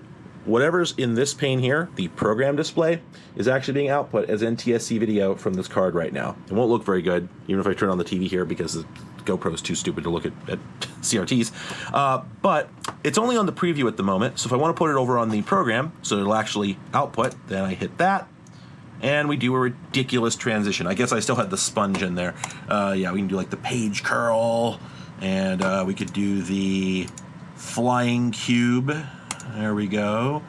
whatever's in this pane here, the program display, is actually being output as NTSC video from this card right now. It won't look very good, even if I turn on the TV here because the GoPro is too stupid to look at, at [laughs] CRTs. Uh, but it's only on the preview at the moment, so if I want to put it over on the program so it'll actually output, then I hit that, and we do a ridiculous transition. I guess I still had the sponge in there. Uh, yeah, we can do like the page curl, and uh, we could do the flying cube there we go.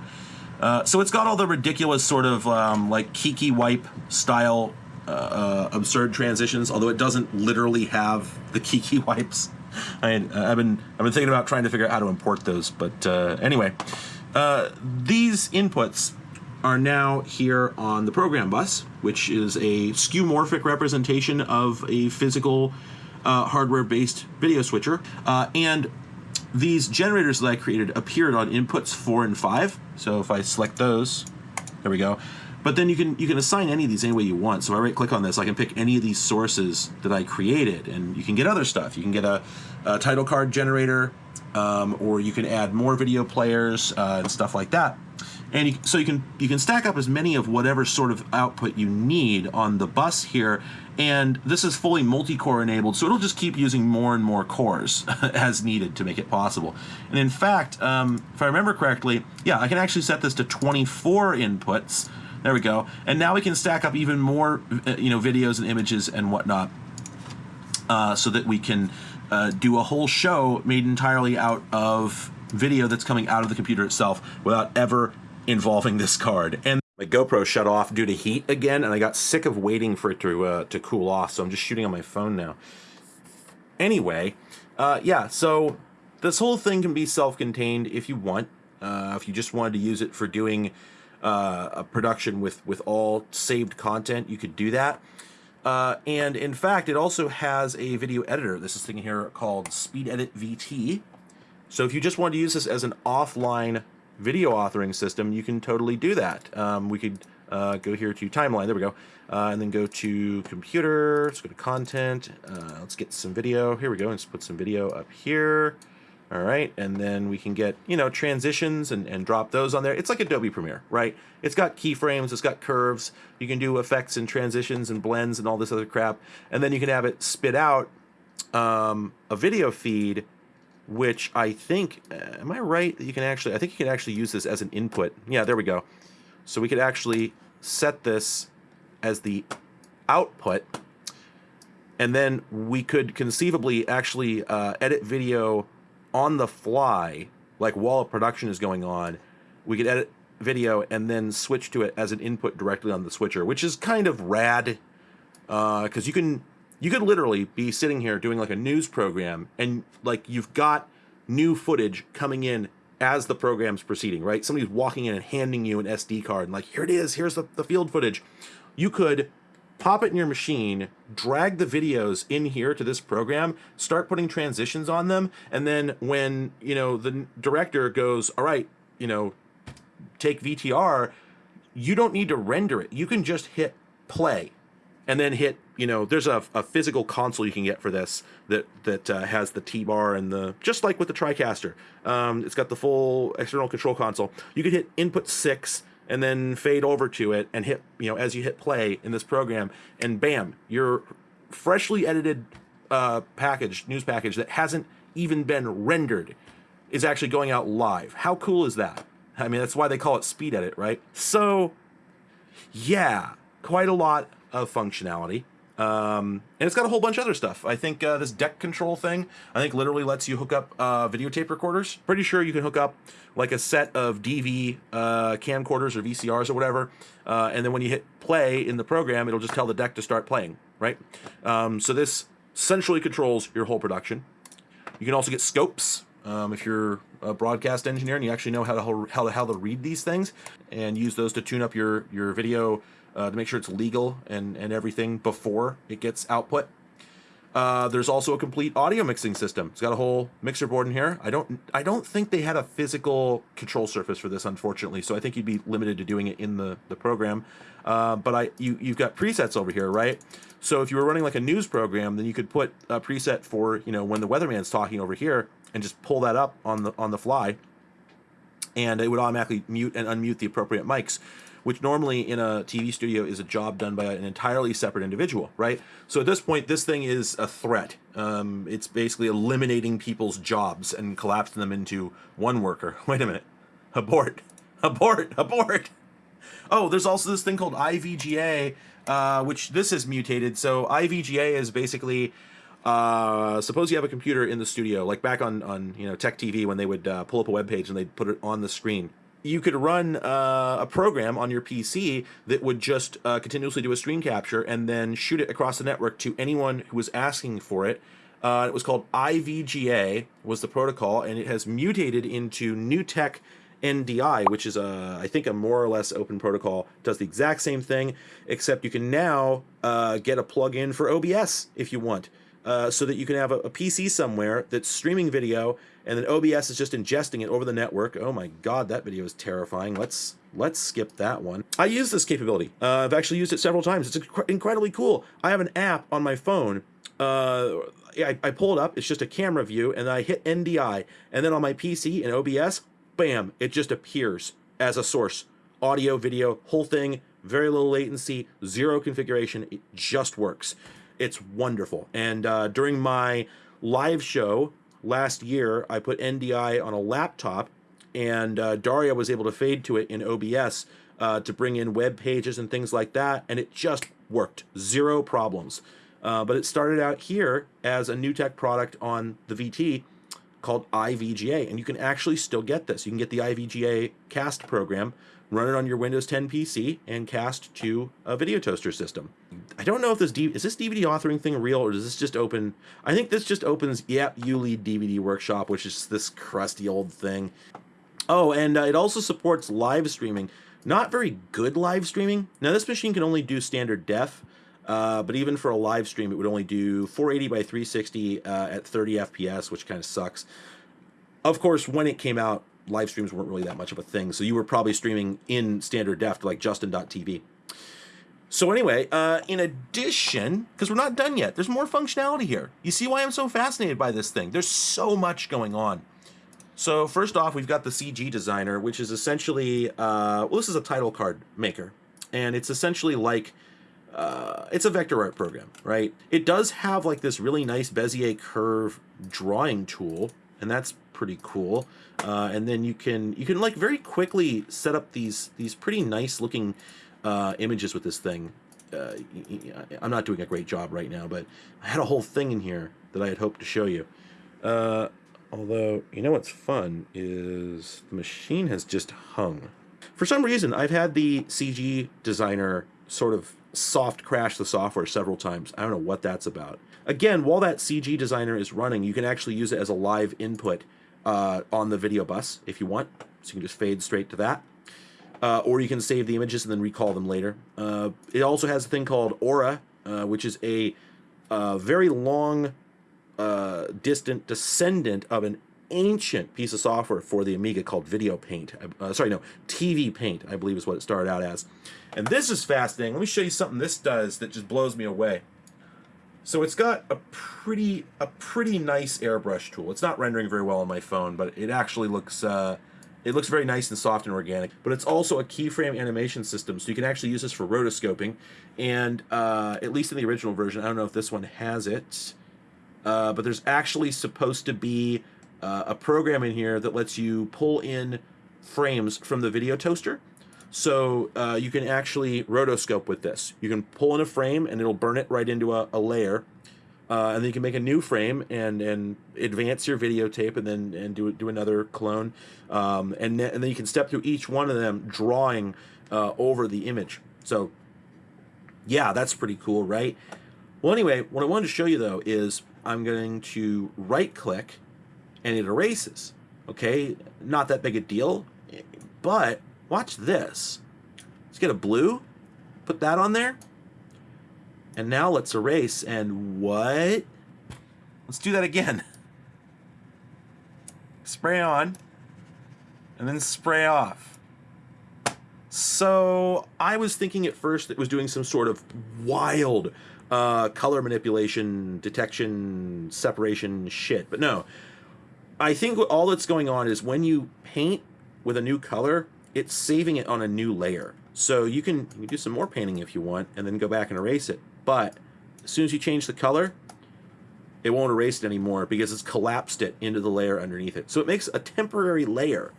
Uh, so it's got all the ridiculous sort of um, like Kiki wipe style uh, uh, absurd transitions, although it doesn't literally have the Kiki [laughs] wipes. I, have been I've been thinking about trying to figure out how to import those, but uh, anyway, uh, these inputs are now here on the program bus, which is a skeuomorphic representation of a physical uh, hardware-based video switcher, and these generators that I created appeared on inputs four and five. So if I select those, there we go. But then you can you can assign any of these any way you want. So if I right click on this, I can pick any of these sources that I created, and you can get other stuff. You can get a, a title card generator, um, or you can add more video players uh, and stuff like that. And you, so you can you can stack up as many of whatever sort of output you need on the bus here. And this is fully multi-core enabled, so it'll just keep using more and more cores [laughs] as needed to make it possible. And in fact, um, if I remember correctly, yeah, I can actually set this to 24 inputs. There we go. And now we can stack up even more, uh, you know, videos and images and whatnot, uh, so that we can uh, do a whole show made entirely out of video that's coming out of the computer itself without ever involving this card. And my GoPro shut off due to heat again, and I got sick of waiting for it to uh, to cool off, so I'm just shooting on my phone now. Anyway, uh, yeah, so this whole thing can be self-contained if you want. Uh, if you just wanted to use it for doing uh, a production with with all saved content, you could do that. Uh, and in fact, it also has a video editor. This is thing here called Speed Edit VT. So if you just want to use this as an offline video authoring system, you can totally do that. Um, we could uh, go here to timeline, there we go, uh, and then go to computer, let's go to content, uh, let's get some video, here we go, let's put some video up here, all right, and then we can get, you know, transitions and, and drop those on there. It's like Adobe Premiere, right? It's got keyframes, it's got curves, you can do effects and transitions and blends and all this other crap, and then you can have it spit out um, a video feed which I think, uh, am I right that you can actually, I think you can actually use this as an input. Yeah, there we go. So we could actually set this as the output, and then we could conceivably actually uh, edit video on the fly, like while production is going on. We could edit video and then switch to it as an input directly on the switcher, which is kind of rad, because uh, you can you could literally be sitting here doing like a news program and like you've got new footage coming in as the program's proceeding, right? Somebody's walking in and handing you an SD card and like, here it is, here's the, the field footage. You could pop it in your machine, drag the videos in here to this program, start putting transitions on them, and then when, you know, the director goes, all right, you know, take VTR, you don't need to render it. You can just hit play and then hit you know there's a, a physical console you can get for this that that uh, has the t-bar and the just like with the tricaster. Um, it's got the full external control console. You could hit input 6 and then fade over to it and hit you know as you hit play in this program and bam your freshly edited uh, package news package that hasn't even been rendered is actually going out live. How cool is that? I mean that's why they call it speed edit right? So yeah quite a lot of functionality. Um, and it's got a whole bunch of other stuff. I think uh, this deck control thing, I think literally lets you hook up uh, videotape recorders. Pretty sure you can hook up like a set of DV uh, camcorders or VCRs or whatever. Uh, and then when you hit play in the program, it'll just tell the deck to start playing, right? Um, so this centrally controls your whole production. You can also get scopes um, if you're a broadcast engineer and you actually know how to how to how to read these things and use those to tune up your your video uh, to make sure it's legal and, and everything before it gets output. Uh, there's also a complete audio mixing system. It's got a whole mixer board in here. I don't I don't think they had a physical control surface for this, unfortunately. So I think you'd be limited to doing it in the the program. Uh, but I you you've got presets over here, right? So if you were running like a news program, then you could put a preset for you know when the weatherman's talking over here and just pull that up on the on the fly, and it would automatically mute and unmute the appropriate mics which normally in a TV studio is a job done by an entirely separate individual, right? So at this point, this thing is a threat. Um, it's basically eliminating people's jobs and collapsing them into one worker. [laughs] Wait a minute. Abort. Abort. Abort. Oh, there's also this thing called IVGA, uh, which this is mutated. So IVGA is basically uh, suppose you have a computer in the studio, like back on, on you know Tech TV when they would uh, pull up a web page and they'd put it on the screen you could run uh, a program on your PC that would just uh, continuously do a screen capture and then shoot it across the network to anyone who was asking for it. Uh, it was called IVGA was the protocol, and it has mutated into NewTek NDI, which is a I think a more or less open protocol. Does the exact same thing, except you can now uh, get a plug-in for OBS if you want, uh, so that you can have a, a PC somewhere that's streaming video and then OBS is just ingesting it over the network. Oh my god, that video is terrifying. Let's let's skip that one. I use this capability. Uh, I've actually used it several times. It's inc- incredibly cool. I have an app on my phone. Uh, I, I pull it up. It's just a camera view, and I hit NDI, and then on my PC in OBS, bam, it just appears as a source. Audio, video, whole thing, very little latency, zero configuration. It just works. It's wonderful. And uh, during my live show last year, I put NDI on a laptop, and uh, Daria was able to fade to it in OBS uh, to bring in web pages and things like that, and it just worked. Zero problems. Uh, but it started out here as a NewTek product on the VT called iVGA, and you can actually still get this. You can get the iVGA cast program, run it on your Windows 10 PC, and cast to a video toaster system. I don't know if this is this DVD authoring thing real or does this just open? I think this just opens Yep Ulead DVD Workshop, which is this crusty old thing. Oh, and uh, it also supports live streaming. Not very good live streaming. Now this machine can only do standard def, uh, but even for a live stream, it would only do 480 by 360 uh, at 30 FPS, which kind of sucks. Of course, when it came out, live streams weren't really that much of a thing, so you were probably streaming in standard def like Justin.tv. So anyway, uh, in addition, because we're not done yet, there's more functionality here. You see why I'm so fascinated by this thing? There's so much going on. So first off, we've got the CG Designer, which is essentially, uh, well, this is a title card maker, and it's essentially like uh, it's a vector art program, right? It does have like this really nice Bezier curve drawing tool, and that's pretty cool. Uh, and then you can you can like very quickly set up these these pretty nice looking uh, images with this thing. Uh, I'm not doing a great job right now, but I had a whole thing in here that I had hoped to show you. Uh, although, you know what's fun is the machine has just hung. For some reason, I've had the CG designer sort of soft crash the software several times. I don't know what that's about. Again, while that CG designer is running, you can actually use it as a live input uh, on the video bus if you want. So you can just fade straight to that. Uh, or you can save the images and then recall them later. Uh, it also has a thing called Aura, uh, which is a uh, very long, uh, distant descendant of an ancient piece of software for the Amiga called Video Paint. Uh, sorry, no, TV Paint, I believe is what it started out as. And this is fascinating. Let me show you something this does that just blows me away. So it's got a pretty a pretty nice airbrush tool. It's not rendering very well on my phone, but it actually looks uh, it looks very nice and soft and organic. But it's also a keyframe animation system, so you can actually use this for rotoscoping. And uh, at least in the original version, I don't know if this one has it, uh, but there's actually supposed to be uh, a program in here that lets you pull in frames from the video toaster. So uh, you can actually rotoscope with this. You can pull in a frame and it'll burn it right into a, a layer. Uh, and then you can make a new frame and and advance your videotape and then and do do another clone um, and then, and then you can step through each one of them drawing uh, over the image so yeah that's pretty cool right well anyway what I wanted to show you though is I'm going to right click and it erases okay not that big a deal but watch this let's get a blue put that on there and now let's erase and what? Let's do that again. [laughs] Spray on and then spray off. So I was thinking at first it was doing some sort of wild uh, color manipulation, detection, separation shit, but no. I think all that's going on is when you paint with a new color, it's saving it on a new layer. So you can, you can do some more painting if you want and then go back and erase it. But as soon as you change the color, it won't erase it anymore because it's collapsed it into the layer underneath it. So it makes a temporary layer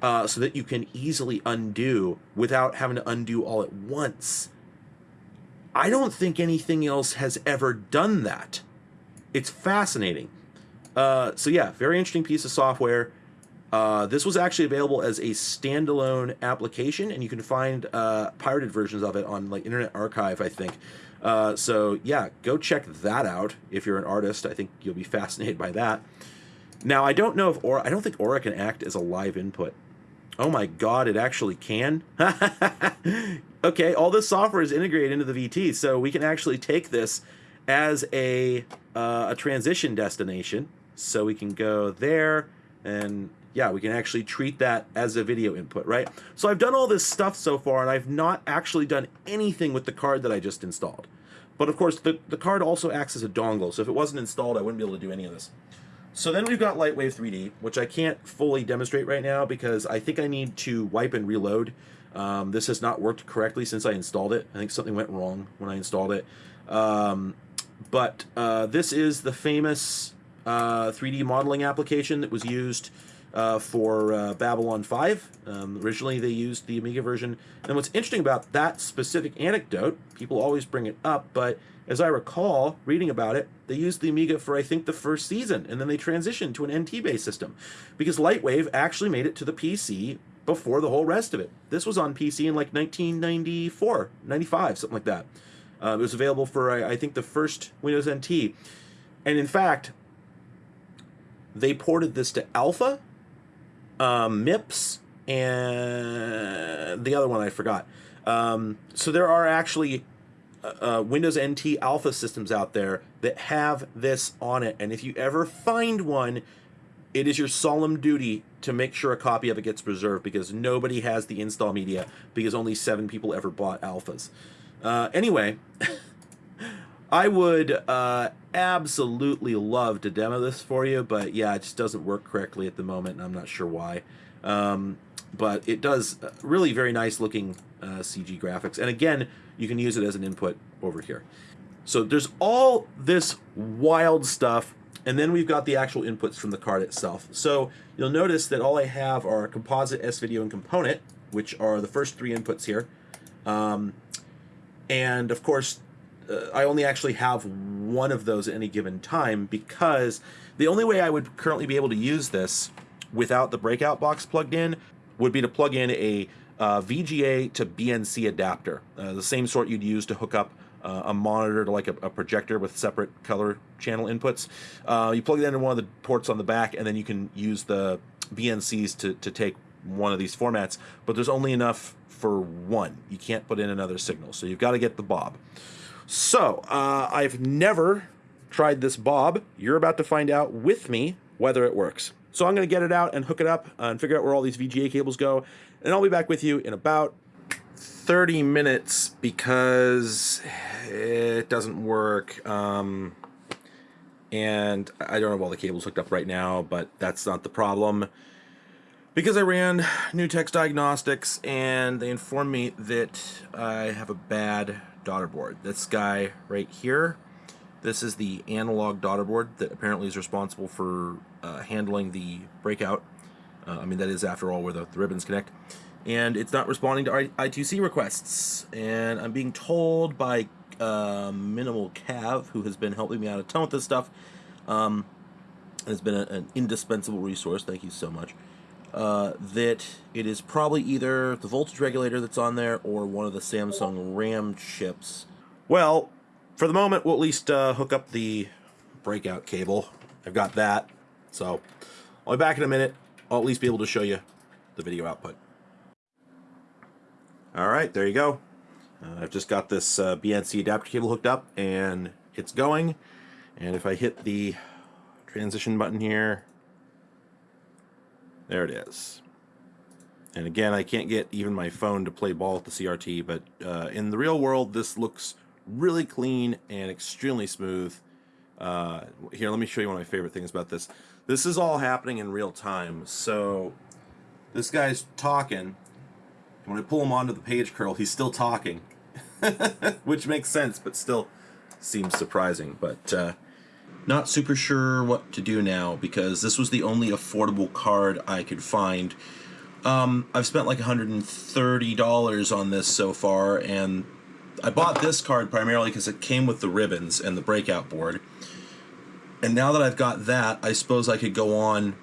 uh, so that you can easily undo without having to undo all at once. I don't think anything else has ever done that. It's fascinating. Uh, so yeah, very interesting piece of software. Uh, this was actually available as a standalone application, and you can find uh, pirated versions of it on like Internet Archive, I think. Uh, so yeah, go check that out if you're an artist. I think you'll be fascinated by that. Now I don't know if Aura. I don't think Aura can act as a live input. Oh my God, it actually can. [laughs] okay, all this software is integrated into the VT, so we can actually take this as a uh, a transition destination So we can go there and yeah, we can actually treat that as a video input, right? So I've done all this stuff so far and I've not actually done anything with the card that I just installed. But of course, the, the card also acts as a dongle, so if it wasn't installed, I wouldn't be able to do any of this. So then we've got Lightwave 3D, which I can't fully demonstrate right now because I think I need to wipe and reload. Um, this has not worked correctly since I installed it. I think something went wrong when I installed it. Um, but uh, this is the famous uh, 3D modeling application that was used uh, for uh, Babylon 5. Um, originally, they used the Amiga version. And what's interesting about that specific anecdote, people always bring it up, but as I recall reading about it, they used the Amiga for I think the first season, and then they transitioned to an NT-based system because Lightwave actually made it to the PC before the whole rest of it. This was on PC in like 1994, 95, something like that. Uh, it was available for I, I think the first Windows NT, and in fact, they ported this to Alpha um, MIPS, and the other one I forgot. Um, so there are actually uh, uh Windows NT Alpha systems out there that have this on it, and if you ever find one, it is your solemn duty to make sure a copy of it gets preserved because nobody has the install media because only seven people ever bought alphas. Uh, anyway, [laughs] I would uh, absolutely love to demo this for you, but yeah, it just doesn't work correctly at the moment, and I'm not sure why. Um, but it does uh, really very nice looking uh, CG graphics. And again, you can use it as an input over here. So there's all this wild stuff, and then we've got the actual inputs from the card itself. So you'll notice that all I have are composite, S-Video, and component, which are the first three inputs here. Um, and of course, uh, I only actually have one of those at any given time because the only way I would currently be able to use this without the breakout box plugged in would be to plug in a uh, VGA to BNC adapter, uh, the same sort you'd use to hook up uh, a monitor to like a, a, projector with separate color channel inputs. Uh, you plug it into one of the ports on the back, and then you can use the BNCs to, to take one of these formats, but there's only enough for one. You can't put in another signal, so you've got to get the Bob. So, uh, I've never tried this Bob. You're about to find out with me whether it works. So I'm going to get it out and hook it up and figure out where all these VGA cables go. And I'll be back with you in about 30 minutes because it doesn't work. Um, and I don't have all the cables hooked up right now, but that's not the problem. Because I ran NewTek's Diagnostics and they informed me that I have a bad daughter board. This guy right here, this is the analog daughter board that apparently is responsible for uh, handling the breakout. Uh, I mean, that is, after all, where the, the ribbons connect. And it's not responding to I2C requests. And I'm being told by uh, Minimal Cav, who has been helping me out a ton with this stuff, um, has been a, an indispensable resource. Thank you so much uh, that it is probably either the voltage regulator that's on there or one of the Samsung RAM chips. Well, for the moment, we'll at least uh, hook up the breakout cable. I've got that, so I'll be back in a minute. I'll at least be able to show you the video output. All right, there you go. Uh, I've just got this uh, BNC adapter cable hooked up, and it's going. And if I hit the transition button here, there it is. And again, I can't get even my phone to play ball with the CRT, but uh, in the real world, this looks really clean and extremely smooth. Uh, here, let me show you one of my favorite things about this. This is all happening in real time. So this guy's talking. When I pull him onto the page curl, he's still talking, [laughs] which makes sense, but still seems surprising. But uh, not super sure what to do now because this was the only affordable card I could find. Um, I've spent like $130 on this so far, and I bought this card primarily because it came with the ribbons and the breakout board. And now that I've got that, I suppose I could go on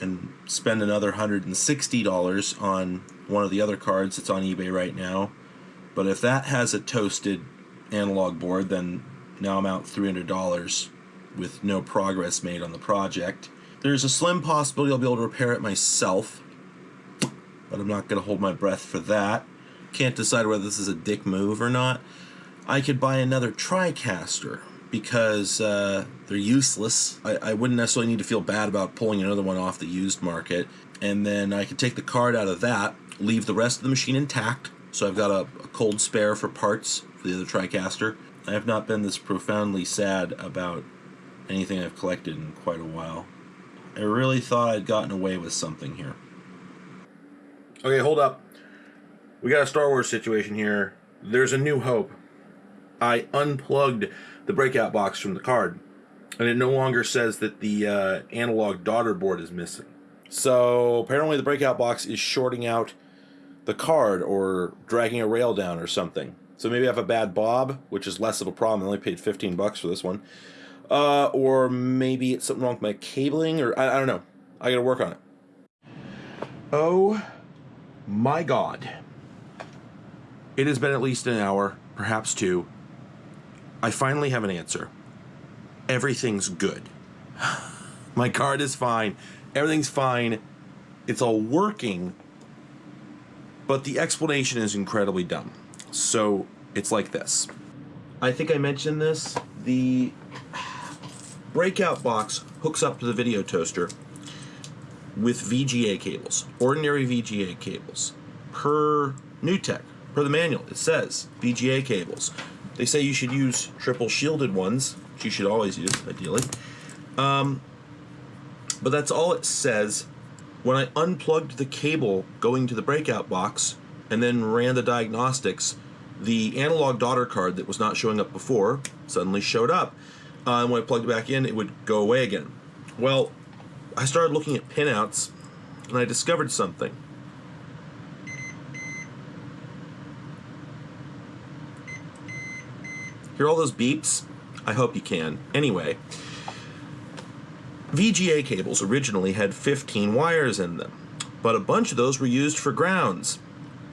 and spend another $160 on one of the other cards that's on eBay right now. But if that has a toasted analog board, then now I'm out $300 with no progress made on the project. There's a slim possibility I'll be able to repair it myself, but I'm not going to hold my breath for that. Can't decide whether this is a dick move or not. I could buy another TriCaster, because uh, they're useless. I, I wouldn't necessarily need to feel bad about pulling another one off the used market. And then I could take the card out of that, leave the rest of the machine intact. So I've got a, a cold spare for parts for the other TriCaster. I have not been this profoundly sad about anything I've collected in quite a while. I really thought I'd gotten away with something here. Okay, hold up. We got a Star Wars situation here. There's a new hope. I unplugged the breakout box from the card, and it no longer says that the uh, analog daughter board is missing. So apparently, the breakout box is shorting out the card or dragging a rail down or something. So maybe I have a bad bob, which is less of a problem. I only paid 15 bucks for this one. Uh, or maybe it's something wrong with my cabling, or I, I don't know. I gotta work on it. Oh my god. It has been at least an hour, perhaps two. I finally have an answer. Everything's good. [sighs] My card is fine. Everything's fine. It's all working. But the explanation is incredibly dumb. So it's like this. I think I mentioned this. The breakout box hooks up to the video toaster with VGA cables, ordinary VGA cables, per NewTek, per the manual. It says VGA cables. They say you should use triple shielded ones, which you should always use, ideally. Um, but that's all it says. When I unplugged the cable going to the breakout box and then ran the diagnostics, the analog daughter card that was not showing up before suddenly showed up. Uh, and when I plugged it back in, it would go away again. Well, I started looking at pinouts and I discovered something. Hear all those beeps? I hope you can. Anyway, VGA cables originally had 15 wires in them, but a bunch of those were used for grounds.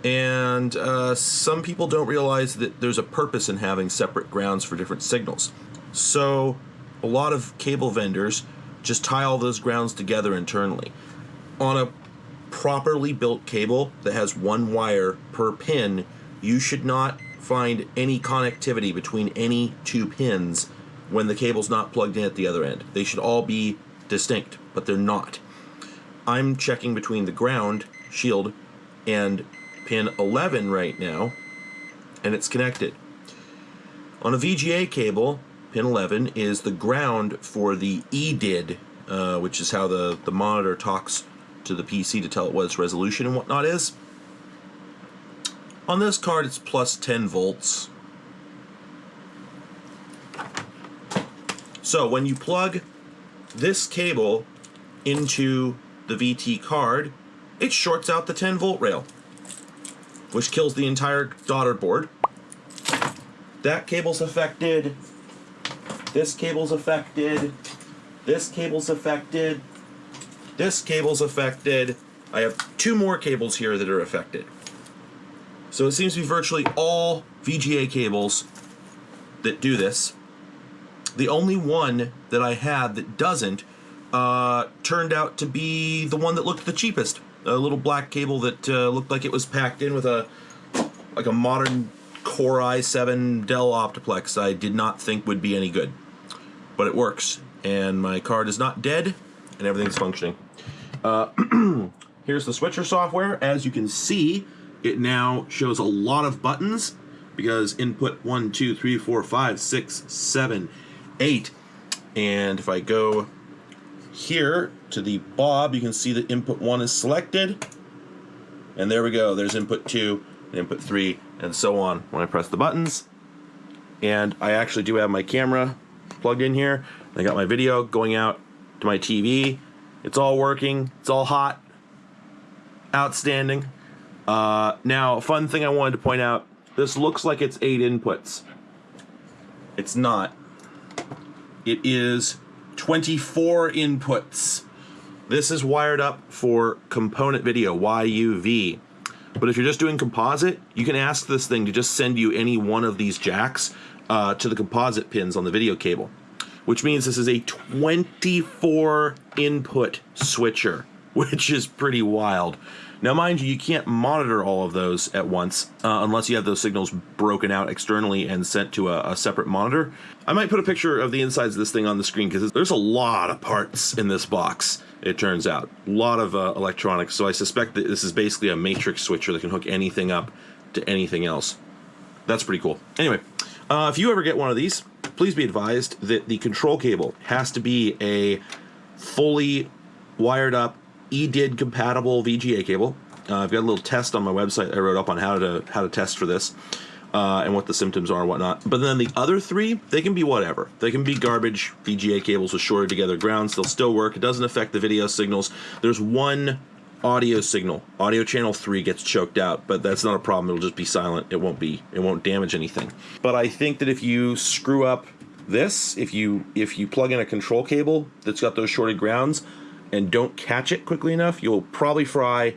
And uh, some people don't realize that there's a purpose in having separate grounds for different signals. So a lot of cable vendors just tie all those grounds together internally. On a properly built cable that has one wire per pin, you should not find any connectivity between any two pins when the cable's not plugged in at the other end. They should all be distinct, but they're not. I'm checking between the ground shield and pin 11 right now, and it's connected. On a VGA cable, pin 11 is the ground for the EDID, uh, which is how the, the monitor talks to the PC to tell it what its resolution and whatnot is. On this card, it's plus 10 volts. So when you plug this cable into the VT card, it shorts out the 10 volt rail, which kills the entire daughter board. That cable's affected. This cable's affected. This cable's affected. This cable's affected. I have two more cables here that are affected. So it seems to be virtually all VGA cables that do this. The only one that I had that doesn't uh, turned out to be the one that looked the cheapest. A little black cable that uh, looked like it was packed in with a like a modern Core i7 Dell Optiplex. I did not think would be any good, but it works, and my card is not dead, and everything's functioning. Uh, [clears throat] here's the switcher software. As you can see, it now shows a lot of buttons because input one, two, three, four, five, six, seven, eight. And if I go here to the Bob, you can see that input one is selected. And there we go. There's input two, and input three, and so on when I press the buttons. And I actually do have my camera plugged in here. I got my video going out to my TV. It's all working. It's all hot. Outstanding. Uh, now, fun thing I wanted to point out. This looks like it's eight inputs. It's not. It is 24 inputs. This is wired up for component video, YUV. But if you're just doing composite, you can ask this thing to just send you any one of these jacks uh, to the composite pins on the video cable. Which means this is a 24 input switcher which is pretty wild. Now, mind you, you can't monitor all of those at once uh, unless you have those signals broken out externally and sent to a, a separate monitor. I might put a picture of the insides of this thing on the screen because there's a lot of parts in this box. It turns out a lot of uh, electronics. So I suspect that this is basically a matrix switcher that can hook anything up to anything else. That's pretty cool. Anyway, uh, if you ever get one of these, please be advised that the control cable has to be a fully wired up EDID compatible VGA cable. Uh, I've got a little test on my website I wrote up on how to how to test for this uh, and what the symptoms are and whatnot. But then the other three, they can be whatever. They can be garbage VGA cables with shorted together grounds. They'll still work. It doesn't affect the video signals. There's one audio signal. Audio channel three gets choked out, but that's not a problem. It'll just be silent. It won't be. It won't damage anything. But I think that if you screw up this, if you if you plug in a control cable that's got those shorted grounds and don't catch it quickly enough, you'll probably fry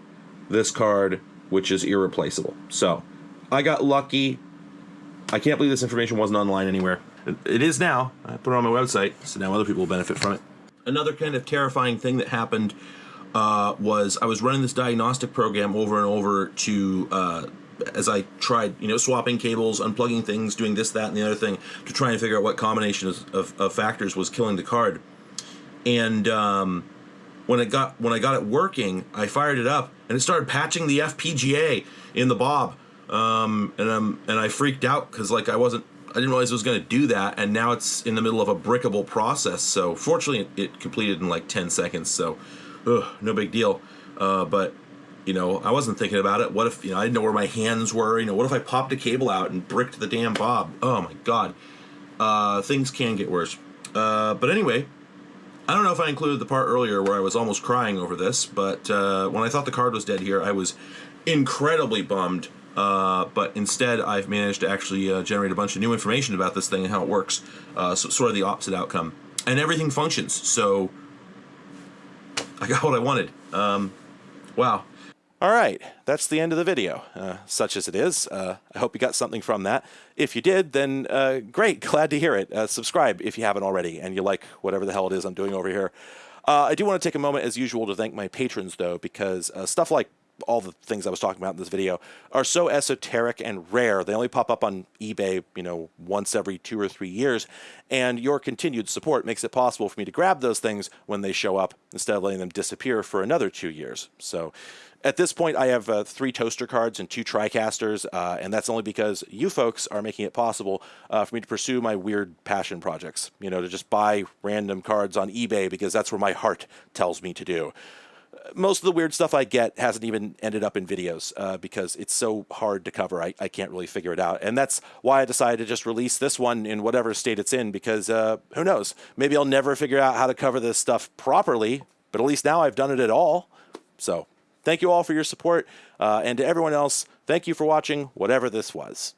this card, which is irreplaceable. So I got lucky. I can't believe this information wasn't online anywhere. It- is now. I put it on my website, so now other people will benefit from it. Another kind of terrifying thing that happened uh, was I was running this diagnostic program over and over to uh, as I tried, you know, swapping cables, unplugging things, doing this, that, and the other thing to try and figure out what combination of, of, of factors was killing the card. And um, when it got when I got it working, I fired it up and it started patching the FPGA in the Bob. Um, and um, and I freaked out because like I wasn't I didn't realize it was going to do that, and now it's in the middle of a brickable process. So fortunately, it, it completed in like ten seconds. So, ugh, no big deal. Uh, but you know, I wasn't thinking about it. What if you know I didn't know where my hands were? You know, what if I popped a cable out and bricked the damn Bob? Oh my god, uh, things can get worse. Uh, but anyway, I don't know if I included the part earlier where I was almost crying over this, but uh, when I thought the card was dead here, I was incredibly bummed. Uh, but instead, I've managed to actually uh, generate a bunch of new information about this thing and how it works. Uh, so sort of the opposite outcome, and everything functions. So I got what I wanted. Um, wow. All right, that's the end of the video, uh, such as it is. Uh, I hope you got something from that. If you did, then uh, great, [laughs] glad to hear it. Uh, subscribe if you haven't already and you like whatever the hell it is I'm doing over here. Uh, I do want to take a moment, as usual, to thank my patrons, though, because uh, stuff like all the things I was talking about in this video are so esoteric and rare. They only pop up on eBay, you know, once every two or three years. And your continued support makes it possible for me to grab those things when they show up instead of letting them disappear for another two years. So at this point, I have uh, three toaster cards and two TriCasters, uh, and that's only because you folks are making it possible uh, for me to pursue my weird passion projects. You know, to just buy random cards on eBay because that's where my heart tells me to do most of the weird stuff I get hasn't even ended up in videos uh, because it's so hard to cover. I, I can't really figure it out. And that's why I decided to just release this one in whatever state it's in because uh, who knows? Maybe I'll never figure out how to cover this stuff properly, but at least now I've done it at all. So thank you all for your support. Uh, and to everyone else, thank you for watching whatever this was.